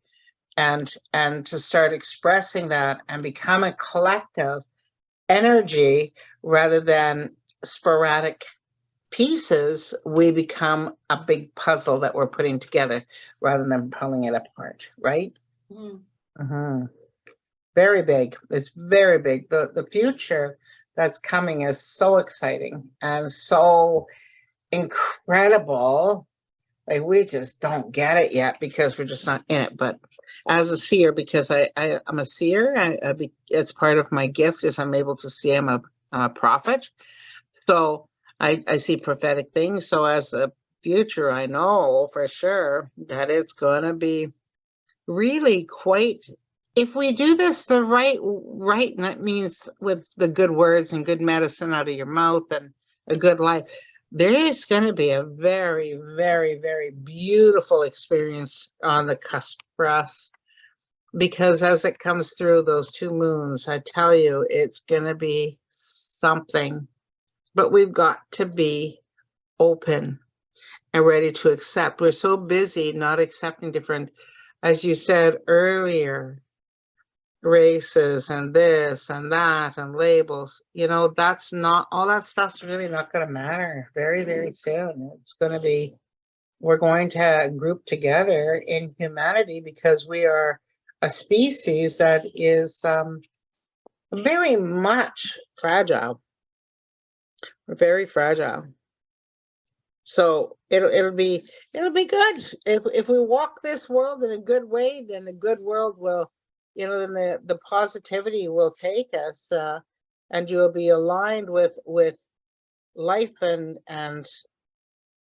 And, and to start expressing that and become a collective energy rather than sporadic pieces, we become a big puzzle that we're putting together rather than pulling it apart, right?
Mhm.
Mhm. Very big. It's very big. The the future that's coming is so exciting and so incredible. Like we just don't get it yet because we're just not in it. But as a seer, because I, I I'm a seer, I, I be, it's part of my gift is I'm able to see I'm a, a prophet. So I I see prophetic things. So as a future, I know for sure that it's gonna be really quite, if we do this the right, right, and that means with the good words and good medicine out of your mouth and a good life, there is going to be a very, very, very beautiful experience on the cusp for us. Because as it comes through those two moons, I tell you, it's going to be something. But we've got to be open and ready to accept. We're so busy not accepting different, as you said earlier, races and this and that and labels, you know, that's not, all that stuff's really not gonna matter very, very soon. It's gonna be, we're going to group together in humanity because we are a species that is um, very much fragile. We're very fragile. So it'll it'll be it'll be good if if we walk this world in a good way. Then the good world will, you know, then the the positivity will take us, uh, and you'll be aligned with with life and and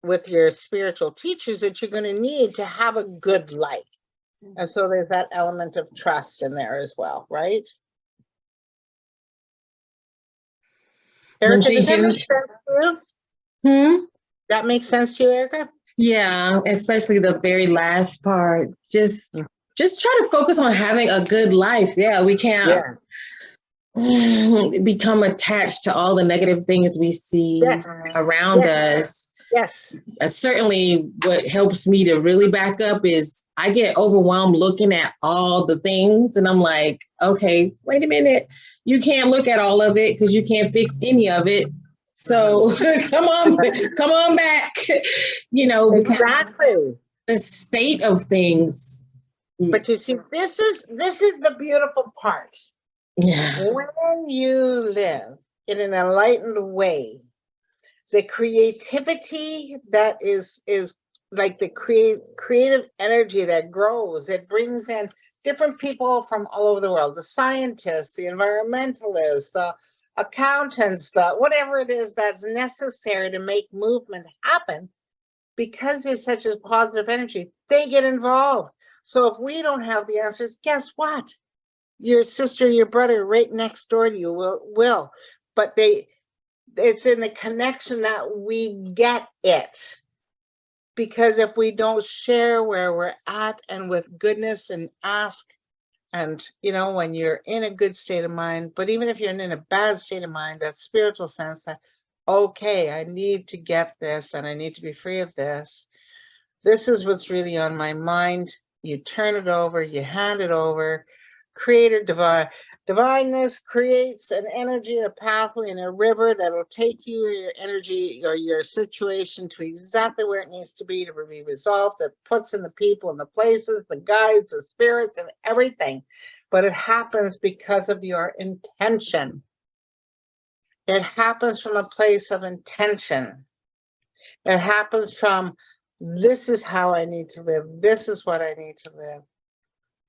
with your spiritual teachers that you're going to need to have a good life. And so there's that element of trust in there as well, right? Erica, does that make sense to you?
Hmm?
That makes sense to you, Erica?
Yeah, especially the very last part. Just
Mm.
Just try to focus on having a good life. Yeah, we can't become attached to all the negative things we see
Yes.
around
Yes.
us.
Yes.
Uh, certainly what helps me to really back up is I get overwhelmed looking at all the things and I'm like, okay, wait a minute. You can't look at all of it because you can't fix any of it. So come on, come on back. You know,
Exactly.
the state of things.
But mm. you see, this is this is the beautiful part.
Yeah.
When you live in an enlightened way, the creativity that is is like the create creative energy that grows, it brings in different people from all over the world, the scientists, the environmentalists, the accountants, the whatever it is that's necessary to make movement happen. Because there's such a positive energy, they get involved. So if we don't have the answers, guess what? Your sister, your brother right next door to you will, will, but they, it's in the connection that we get it. Because if we don't share where we're at and with goodness and ask, and you know, when you're in a good state of mind, but even if you're in a bad state of mind, that spiritual sense that, okay, I need to get this and I need to be free of this. This is what's really on my mind. You turn it over, you hand it over. create Creator divine, divineness creates an energy, a pathway, and a river that'll take you, your energy, or your situation to exactly where it needs to be to be resolved. That puts in the people and the places, the guides, the spirits, and everything. But it happens because of your intention. It happens from a place of intention. It happens from this is how I need to live. This is what I need to live.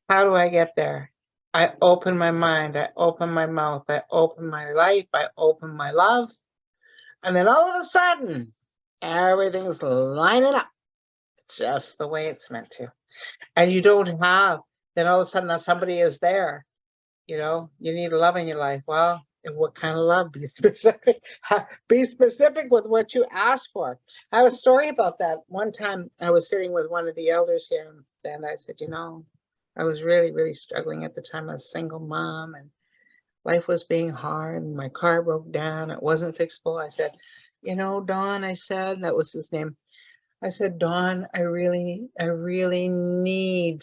How do I get there? I open my mind, I open my mouth, I open my life, I open my love. And then all of a sudden, everything's lining up just the way it's meant to. And you don't have, then all of a sudden somebody is there. You know, you need love in your life. Well, and what kind of love? Be specific. Be specific with what you ask for. I have a story about that. One time I was sitting with one of the elders here and I said, you know, I was really, really struggling at the time. I was a single mom and life was being hard and my car broke down. It wasn't fixable. I said, you know, Don, I said, that was his name. I said, Don, I really, I really need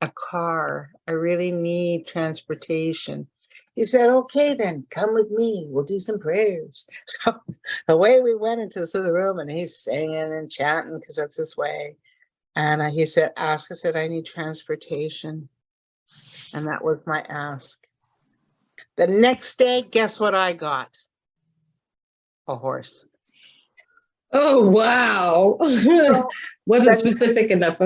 a car. I really need transportation. He said, okay, then come with me. We'll do some prayers. So away we went into this other room and he's singing and chanting because that's his way. And uh, he said, ask, I said, I need transportation. And that was my ask. The next day, guess what I got? A horse.
Oh wow. Wasn't specific enough.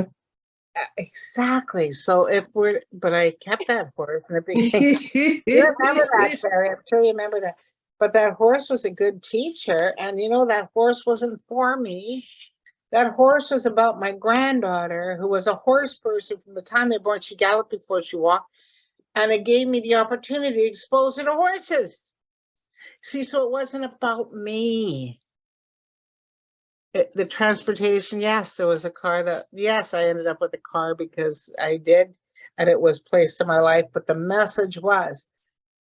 Exactly. So if we're, but I kept that horse it became You remember that, Sherry? I'm sure you remember that. But that horse was a good teacher, and you know, that horse wasn't for me. That horse was about my granddaughter, who was a horse person from the time they were born. She galloped before she walked. And it gave me the opportunity to expose her to horses. See, so it wasn't about me. It- the transportation, yes, there was a car that, yes, I ended up with a car because I did. And it was placed in my life, but the message was,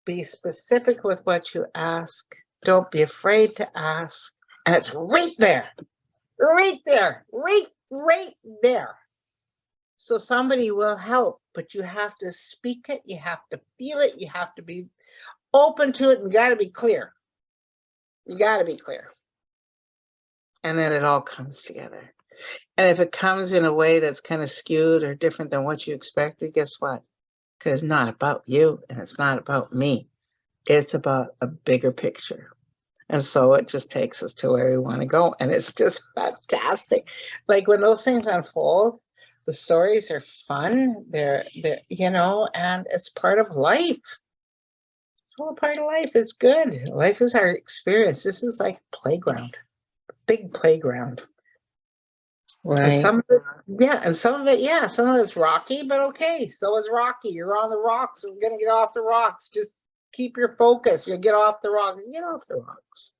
be specific with what you ask. Don't be afraid to ask. And it's right there, right there, right, right there. So somebody will help, but you have to speak it, you have to feel it, you have to be open to it and you gotta be clear. You gotta be clear. And then it all comes together. And if it comes in a way that's kind of skewed or different than what you expected, guess what? Because it's not about you and it's not about me. It's about a bigger picture. And so it just takes us to where we want to go. And it's just fantastic. Like when those things unfold, the stories are fun. They're, they're, you know, and it's part of life. It's all part of life. It's good. Life is our experience. This is like playground, big playground. And
Right.
some of it, yeah, and some of it, yeah, some of it's rocky, but okay, so is rocky. You're on the rocks. We're gonna get off the rocks. Just keep your focus. You'll get off the rocks. Get off the rocks.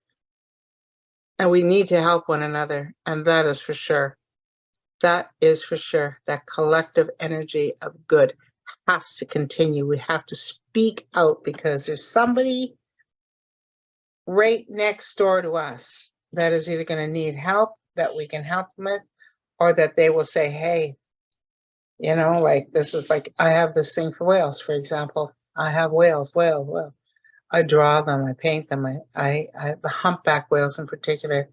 And we need to help one another, and that is for sure. That is for sure. That collective energy of good has to continue. We have to speak out because there's somebody right next door to us that is either gonna need help that we can help them with, or that they will say, hey, you know, like this is like, I have this thing for whales, for example. I have whales, whale, whale. I draw them, I paint them, I, I, I, the humpback whales in particular,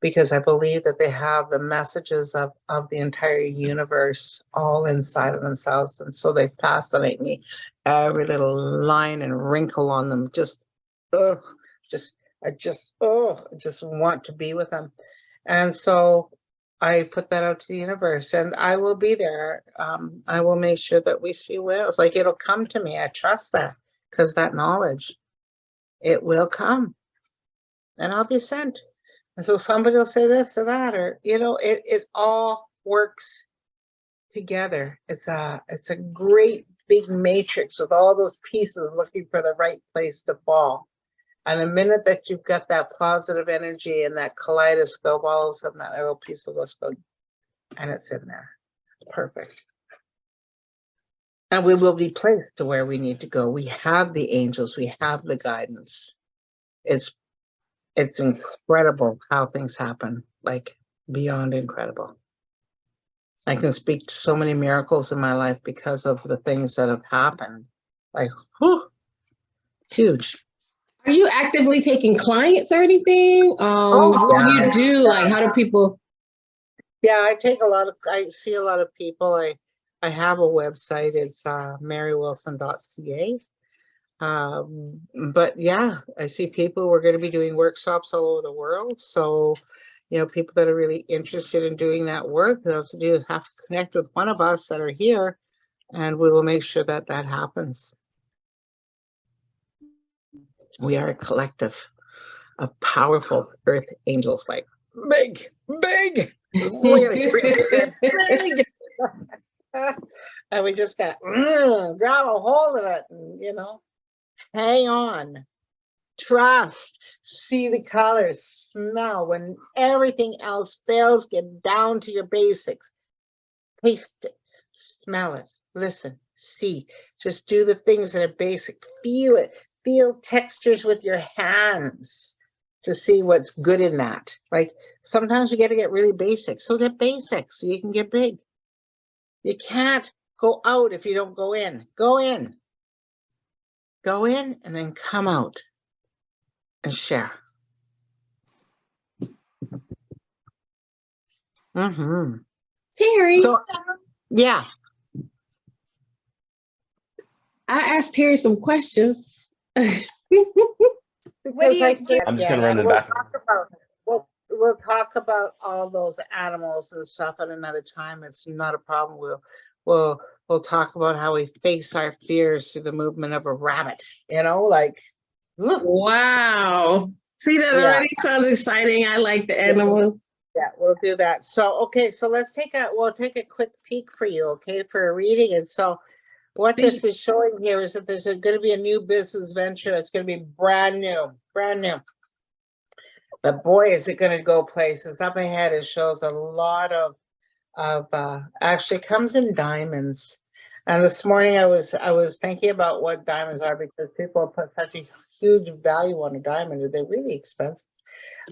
because I believe that they have the messages of, of the entire universe all inside of themselves. And so they fascinate me. Every little line and wrinkle on them, just, ugh, just, I just, oh, I just want to be with them. And so I put that out to the universe and I will be there. Um, I will make sure that we see whales. Like it'll come to me. I trust that because that knowledge, it will come and I'll be sent. And so somebody will say this or that, or, you know, it, it all works together. It's a, it's a great big matrix with all those pieces looking for the right place to fall. And the minute that you've got that positive energy and that kaleidoscope, all of a sudden that little piece of just go, and it's in there. Perfect. And we will be placed to where we need to go. We have the angels, we have the guidance. It's, it's incredible how things happen, like beyond incredible. I can speak to so many miracles in my life because of the things that have happened. Like, whew, huge.
Are you actively taking clients or anything? Um, what do you do? Like, how do people?
Yeah, I take a lot of, I see a lot of people. I, I have a website. It's uh, marywilson.ca. Um, but yeah, I see people, we're going to be doing workshops all over the world. So, you know, people that are really interested in doing that work, they also do have to connect with one of us that are here and we will make sure that that happens. We are a collective of powerful earth angels, like big, big, really, big. and we just got mm, grab a hold of it and you know hang on. Trust. See the colors. Smell. When everything else fails get down to your basics. Taste it. Smell it. Listen. See. Just do the things that are basic. Feel it feel textures with your hands to see what's good in that like sometimes you got to get really basic so get basic so you can get big you can't go out if you don't go in. Go in. Go in and then come out and share. Mm-hmm.
Terry,
So, yeah,
I asked Terry some questions.
What do
I
you do?
said,
I'm just gonna run to the
we'll
bathroom.
talk about- We'll, we'll talk about all those animals and stuff at another time. It's not a problem. We'll, we'll, we'll talk about how we face our fears through the movement of a rabbit, you know, like. ugh.
wow. See, that
Yeah.
already sounds exciting. I like the animals.
Yeah, we'll do that. So, okay, so let's take a, we'll take a quick peek for you, okay, for a reading. And so what this is showing here is that there's gonna be a new business venture. It's gonna be brand new, brand new. But boy, is it gonna go places. Up ahead, it shows a lot of, of, uh, actually comes in diamonds. And this morning I was, I was thinking about what diamonds are because people put such a huge value on a diamond. Are They're really expensive.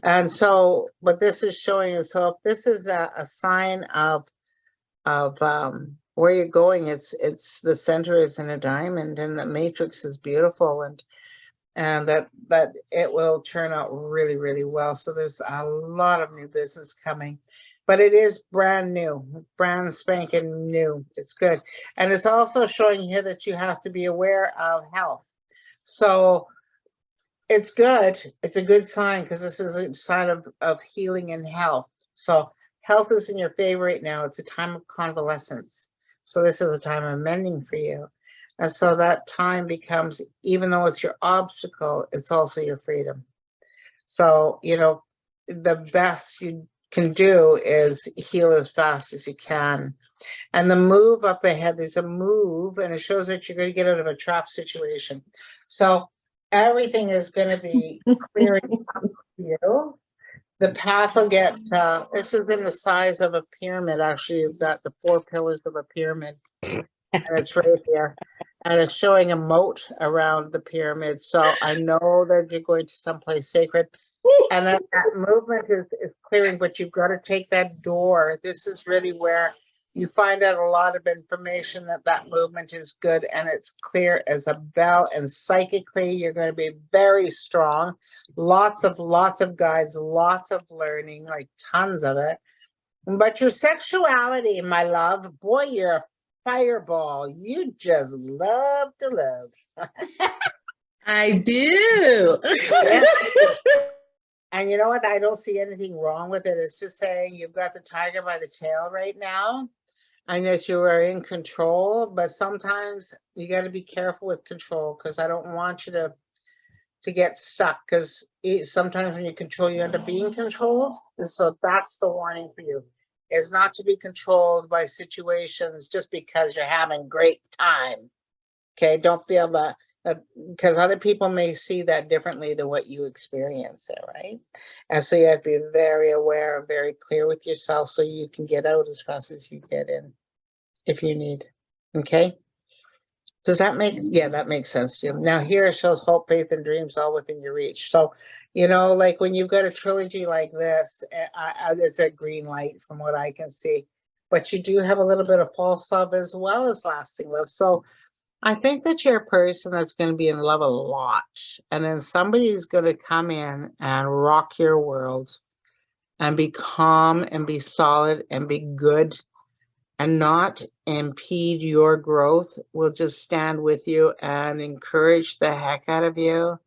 And so, what this is showing is, so if this is a, a sign of, of, um, where you're going, it's, it's, the center is in a diamond and the matrix is beautiful and, and that, that it will turn out really, really well. So there's a lot of new business coming. But it is brand new, brand spanking new. It's good. And it's also showing here that you have to be aware of health. So it's good. It's a good sign because this is a sign of, of healing and health. So health is in your favor right now. It's a time of convalescence. So this is a time of mending for you. And so that time becomes, even though it's your obstacle, it's also your freedom. So, you know, the best you can do is heal as fast as you can. And the move up ahead, there's a move and it shows that you're going to get out of a trap situation. So everything is going to be clearing up for you. The path will get, uh, this is in the size of a pyramid. Actually, you've got the four pillars of a pyramid. And it's right here. And it's showing a moat around the pyramid. So I know that you're going to someplace sacred. And that movement is, is clearing, but you've got to take that door. This is really where you find out a lot of information that that movement is good and it's clear as a bell and psychically you're going to be very strong. Lots of lots of guides lots of learning like tons of it. But your sexuality my love boy you're a fireball. You just love to love
I do.
and you know what? I don't see anything wrong with it. It's just saying you've got the tiger by the tail right now and that you are in control, but sometimes you got to be careful with control because I don't want you to to get stuck because sometimes when you control, you end up being controlled. And so that's the warning for you is not to be controlled by situations just because you're having great time. Okay, don't feel that because other people may see that differently than what you experience it, right? And so you have to be very aware, and very clear with yourself so you can get out as fast as you get in if you need, okay? Does that make, yeah, that makes sense, Jim. Now here it shows hope, faith, and dreams all within your reach. So, you know, like when you've got a trilogy like this, eh, it's a green light from what I can see. But you do have a little bit of false love as well as lasting love. So I think that you're a person that's going to be in love a lot. And then somebody's going to come in and rock your world and be calm and be solid and be good and not impede your growth. Will just stand with you and encourage the heck out of you.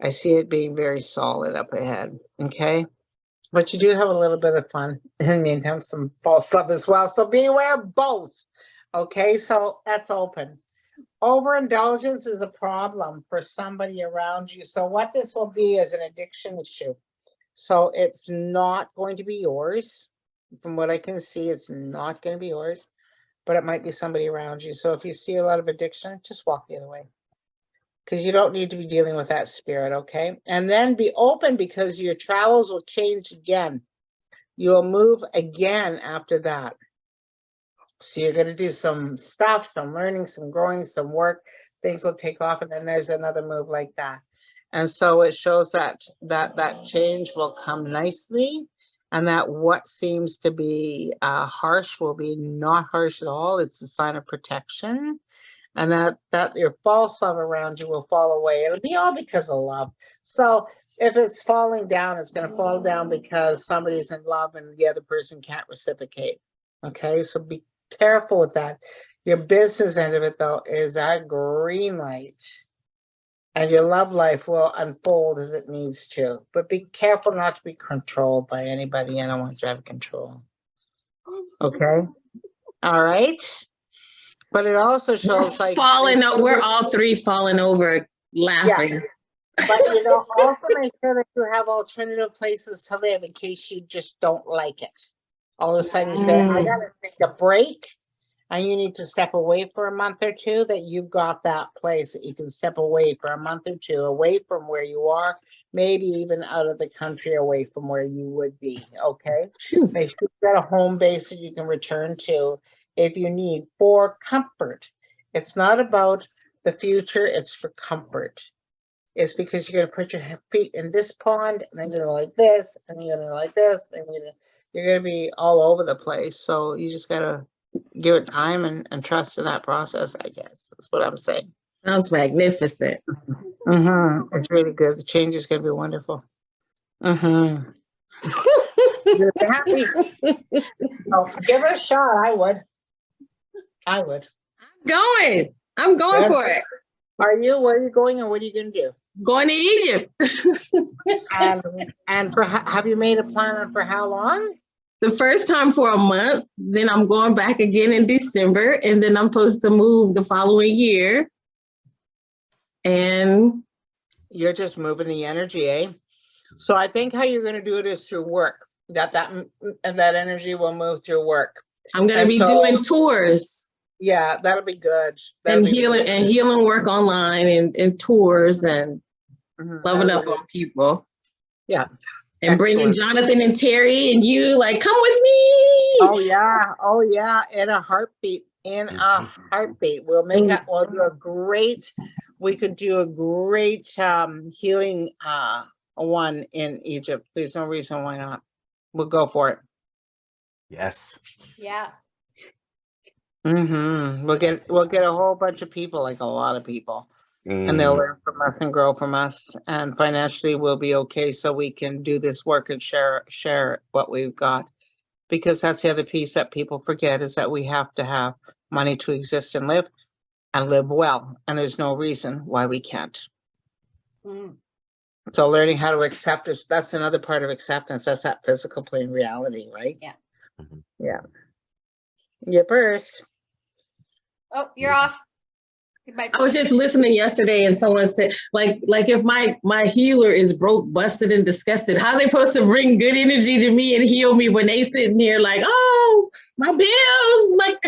I see it being very solid up ahead. Okay. But you do have a little bit of fun and you have some false love as well. So beware both. Okay. So that's open overindulgence is a problem for somebody around you. So what this will be is an addiction issue. So it's not going to be yours. From what I can see, it's not going to be yours, but it might be somebody around you. So if you see a lot of addiction, just walk the other way. Because you don't need to be dealing with that spirit, okay? And then be open because your travels will change again. You'll move again after that. So you're gonna do some stuff, some learning, some growing, some work, things will take off and then there's another move like that. And so it shows that that that change will come nicely and that what seems to be uh, harsh will be not harsh at all. It's a sign of protection and that that your false love around you will fall away. It'll be all because of love. So if it's falling down, it's going to fall down because somebody's in love and the other person can't reciprocate. Okay, so be careful with that. Your business end of it though is a green light and your love life will unfold as it needs to, but be careful not to be controlled by anybody. I don't want you to have control. Okay. All right. But it also
We're
shows like
falling, o- we're all three falling over laughing.
But you know, also make sure that you have alternative places to live in case you just don't like it. All of a sudden you say, I
Mm.
gotta take a break. And you need to step away for a month or two, that you've got that place that you can step away for a month or two, away from where you are. Maybe even out of the country, away from where you would be, okay?
Phew.
Make sure you've got a home base that you can return to if you need for comfort. It's not about the future, it's for comfort. It's because you're gonna put your feet in this pond and then you're gonna like this and you're gonna like this and you're gonna, you're gonna be all over the place. So you just gotta give it time and, and trust in that process, I guess. That's what I'm saying.
Sounds magnificent.
Mm-hmm. It's really good. The change is gonna be wonderful. Mm-hmm. You're happy. Oh, give it a shot. I would. I would.
I'm going. I'm going for it.
Are you? Where are you going and what are you gonna do?
Going to Egypt.
And, and for, have you made a plan on for how long?
The first time for a month, then I'm going back again in December, and then I'm supposed to move the following year. And
You're just moving the energy, eh? So I think how you're gonna do it is through work, that that, m- that energy will move through work.
I'm gonna be
so-
doing tours
Yeah, that'll be good. That'll
and
be
healing
really
and healing work online and, and tours and
Mhm,
loving
that'll
up on people.
Yeah.
And bringing
Excellent.
Jonathan and Terry and you like, come with me.
Oh, yeah, oh, yeah, in a heartbeat, in a
Mhm.
heartbeat. We'll make
that,
it, we'll do a great, we could do a great um healing uh one in Egypt. There's no reason why not. We'll go for it.
Yes.
Yeah.
Mm-hmm. We'll get, we'll get a whole bunch of people, like a lot of people. And they'll
Mm,
learn from us and grow from us and financially we'll be okay so we can do this work and share, share what we've got. Because that's the other piece that people forget is that we have to have money to exist and live and live well. And there's no reason why we can't.
Mm.
So learning how to accept is, that's another part of acceptance. That's that physical plane reality, right?
Yeah.
Mhm.
Yeah. Yippers.
Oh, you're
Yeah.
off.
I was just listening yesterday and someone said, like, like if my my healer is broke, busted, and disgusted, how they supposed to bring good energy to me and heal me when they sitting here like, oh, my bills, like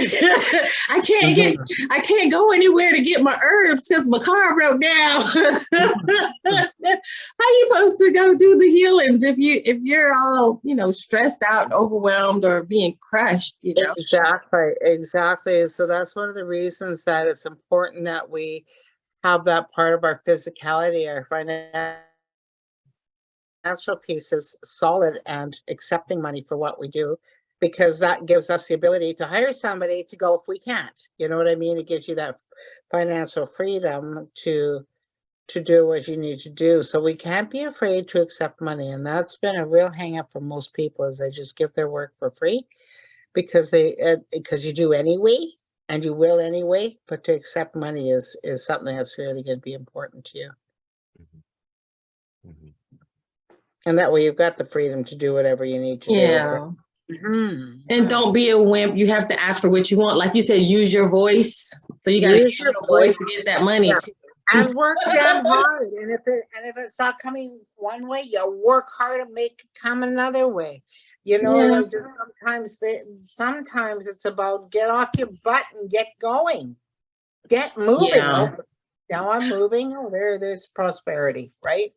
I can't get I can't go anywhere to get my herbs because my car broke down. How you supposed to go do the healings if you if you're all you know stressed out and overwhelmed or being crushed? You know.
Exactly, exactly. So that's one of the reasons that it's important that we have that part of our physicality, our financial pieces solid and accepting money for what we do. Because that gives us the ability to hire somebody to go if we can't, you know what I mean? It gives you that financial freedom to to do what you need to do. So we can't be afraid to accept money. And that's been a real hang up for most people is they just give their work for free because they uh, because you do anyway and you will anyway but to accept money is is something that's really going to be important to you
Mm -hmm.
and that way you've got the freedom to do whatever you need to do Mhm.
And don't be a wimp. You have to ask for what you want. Like you said, use your voice. So you got to
Use your
voice to get that money.
Yeah. and work damn hard and if it and if it's not coming one way you work hard to make it come another way you know
Yeah.
like sometimes they, sometimes it's about get off your butt and get going get moving
Yeah.
Now i'm moving oh there there's prosperity right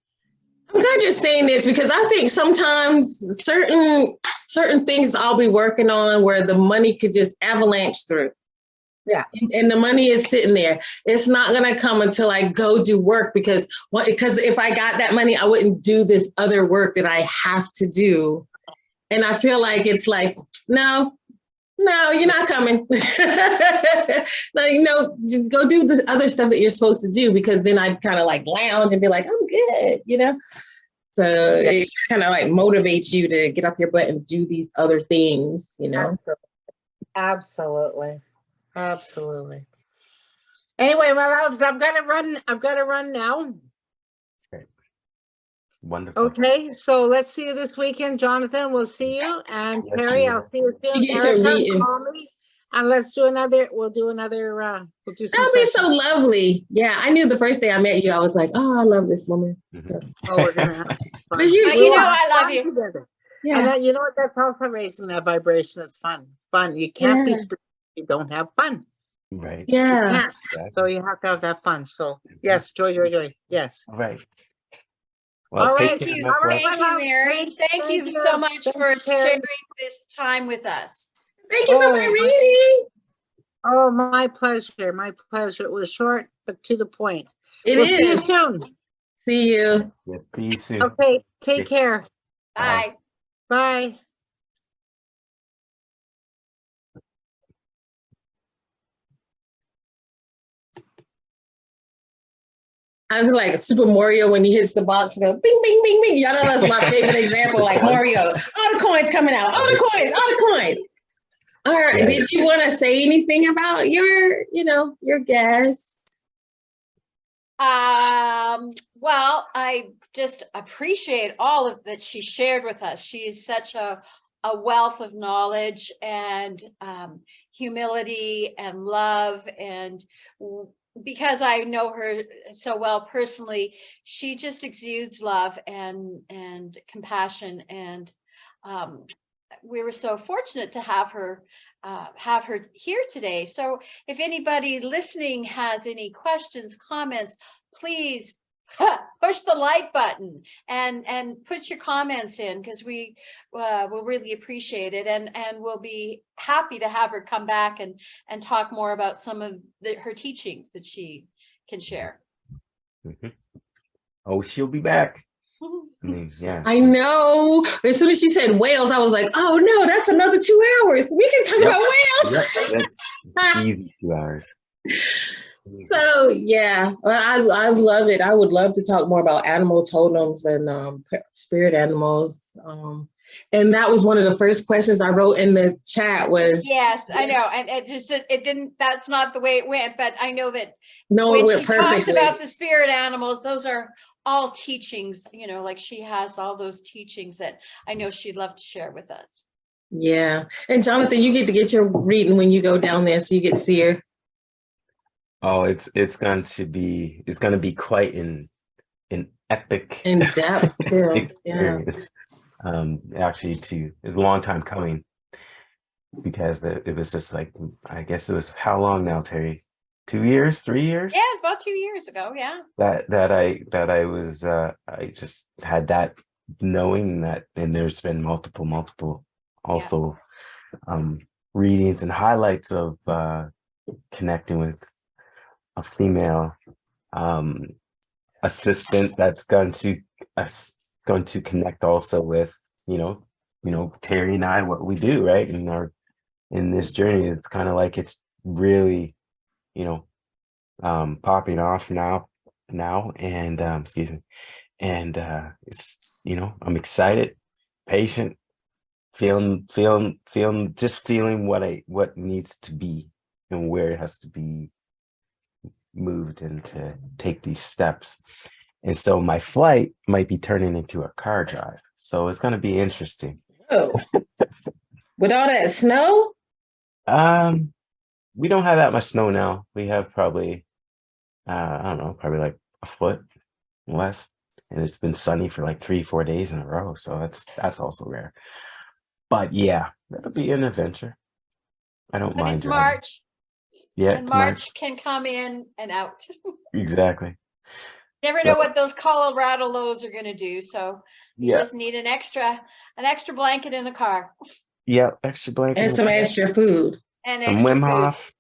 I'm glad you're saying this because I think sometimes certain certain things I'll be working on where the money could just avalanche through.
Yeah.
And, and the money is sitting there. It's not gonna come until I go do work because what because if I got that money, I wouldn't do this other work that I have to do. And I feel like it's like, no, no, you're not coming. no, you know, just go do the other stuff that you're supposed to do because then I'd kind of like lounge and be like, I'm good, you know? So it kind of like motivates you to get off your butt and do these other things, you know?
Absolutely. Absolutely. Anyway, my loves, I've got to run. I've got to run now.
Wonderful.
Okay, so let's see you this weekend, Jonathan. We'll see you. And
Yes,
Terry,
ma'am.
I'll see you soon.
You get your
Erica,
meeting.
call me And let's do another, we'll do another, uh, we'll do. some
That'll be so lovely. Yeah, I knew the first day I met you, I was like, oh, I love this woman.
Mhm.
Oh, we're gonna have fun.
But you-
But
you
you know, I love you.
together. And
Yeah,
that, you know what, that's also raising that vibration is fun, fun. You can't be,
Yeah.
spiritual if you don't have fun.
Right.
Yeah.
can't.
exactly.
So you have to have that fun. So yes, joy, joy, joy. Yes.
Right.
All
Well, take
right,
care,
Thank you,
All right,
thank you. Mary.
Thank-
Thank
thank
you
you.
so much
Thank
for sharing this time with us.
Thank you for my
Oh,
reading.
Oh, my pleasure, my pleasure. It was short, but to the point.
It
We'll see you soon.
See you.
Yeah, see you soon.
Okay, take care.
Bye.
Bye.
Bye.
I was like Super Mario when he hits the box, and go bing, bing, bing, bing. Y'all know that's my favorite example, like Mario. All the coins coming out, all the coins, all the coins. All right.
Yeah.
Did you want to say anything about your, you know, your guest?
Um, well, I just appreciate all of that she shared with us. She's such a, a wealth of knowledge and um, humility and love. And w- because I know her so well personally, she just exudes love and and compassion. And um, we were so fortunate to have her uh, have her here today. So if anybody listening has any questions, comments, please push the like button and and put your comments in because we uh, will really appreciate it and and we'll be happy to have her come back and and talk more about some of the, her teachings that she can share.
Mhm. Oh, she'll be back. I mean, yeah.
I know. As soon as she said whales, I was like, oh no, that's another two hours. We can talk
Yep.
about whales.
Yep, that's easy two hours.
So yeah, I I love it. I would love to talk more about animal totems and um, spirit animals. Um, and that was one of the first questions I wrote in the chat was
yes, I know, and it just it didn't. That's not the way it went, but I know that
No, it
when
went
she talks
perfectly.
about the spirit animals, those are all teachings. You know, like she has all those teachings that I know she'd love to share with us.
Yeah, and Jonathan, you get to get your reading when you go down there, so you get to see her.
Oh, it's it's going to be it's going to be quite an an epic
in depth too. Yeah.
experience. Um, actually, to it's a long time coming because it, it was just like I guess it was how long now, Terry? Two years, three years?
Yeah, it's about two years ago. Yeah.
That that I that I was uh I just had that knowing that and there's been multiple multiple also um readings and highlights of uh connecting with a female um assistant that's going to us going to connect also with you know you know terry and i what we do right in our in this journey. It's kind of like it's really you know um popping off now now and um excuse me and uh it's you know i'm excited patient feeling feeling feeling just feeling what i what needs to be and where it has to be moved and to take these steps. And so my flight might be turning into a car drive. So it's going to be interesting.
Oh, with all that snow,
Um, we don't have that much snow now. We have probably, uh, I don't know, probably like a foot less. And it's been sunny for like three, four days in a row. So that's that's also rare. But yeah, that'll be an adventure. I don't
But
mind.
it's. March,
Yeah,
and
March.
March can come in and out.
Exactly.
Never
So-
know what those Colorado lows are going to do. So you
Yeah.
just need an extra, an extra blanket in the car
Yeah. Extra blanket.
and some extra food.
and
Some
extra
Wim
food.
Hof.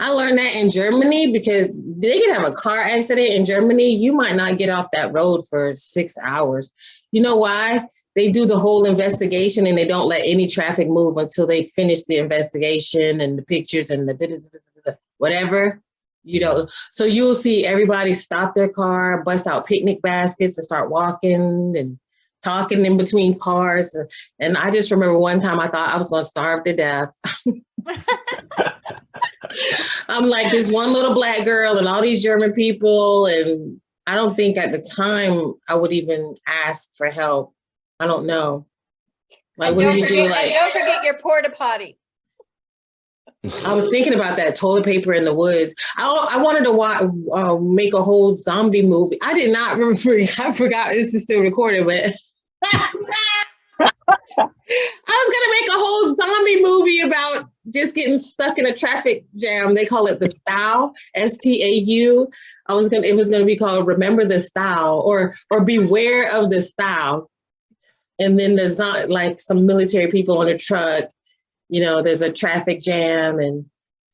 I learned that in Germany because they can have a car accident in Germany. You might not get off that road for six hours. You know why? They do the whole investigation and they don't let any traffic move until they finish the investigation and the pictures and the da- da- da- whatever. You know, so you'll see everybody stop their car, bust out picnic baskets, and start walking and talking in between cars. And I just remember one time I thought I was going to starve to death. I'm like this one little black girl and all these German people. And I don't think at the time I would even ask for help. I don't know. Like,
And
what
don't
you
forget,
do? Like,
don't forget your porta potty.
I was thinking about that toilet paper in the woods. I, I wanted to watch, uh, make a whole zombie movie. I did not remember. I forgot this is still recorded, but I was gonna make a whole zombie movie about just getting stuck in a traffic jam. They call it the style, S T A U. I was gonna. It was gonna be called "Remember the Style" or or "Beware of the Style." And then there's not like some military people on a truck you know, there's a traffic jam and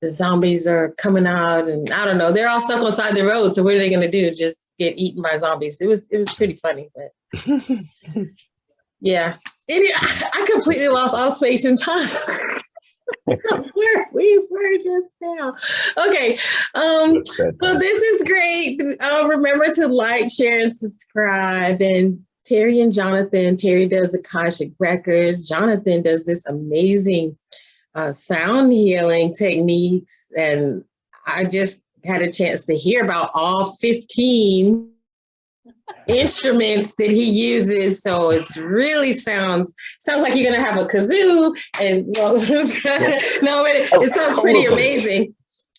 the zombies are coming out and I don't know, they're all stuck on side of the road. So what are they gonna do? Just get eaten by zombies. It was it was pretty funny, but yeah. It, I completely lost all space and time. Where we were just now. Okay. Um,
That's
well, this is great. Uh, remember to like, share, and subscribe. And Terry and Jonathan, Terry does Akashic Records. Jonathan does this amazing uh, sound healing techniques. And I just had a chance to hear about all 15 instruments that he uses. So it's really sounds sounds like you're gonna have a kazoo and well, no, but it, it sounds pretty amazing.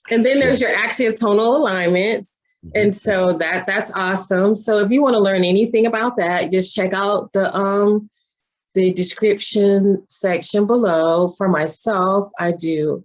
And then there's your axiatonal alignments. And so that that's awesome. So if you want to learn anything about that, just check out the um the description section below. For myself, I do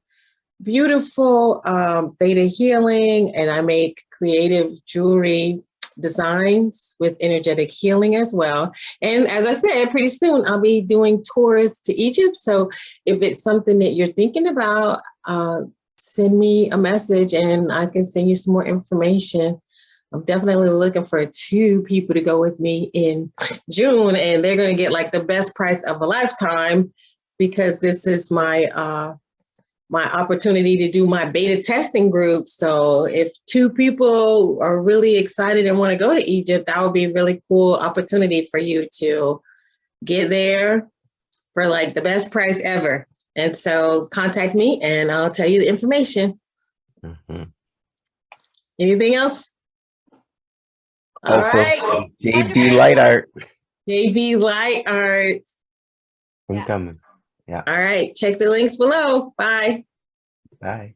beautiful um, theta healing and I make creative jewelry designs with energetic healing as well. And as I said, pretty soon I'll be doing tours to Egypt. So if it's something that you're thinking about, uh, send me a message and I can send you some more information. I'm definitely looking for two people to go with me in June and they're going to get like the best price of a lifetime because this is my uh, my opportunity to do my beta testing group. So if two people are really excited and want to go to Egypt, that would be a really cool opportunity for you to get there for like the best price ever. And so contact me and I'll tell you the information.
Mhm.
Anything else? All
Also,
right,
JB Light Art.
JV Light Art.
I'm
Yeah.
coming. Yeah.
All right, check the links below. Bye.
Bye.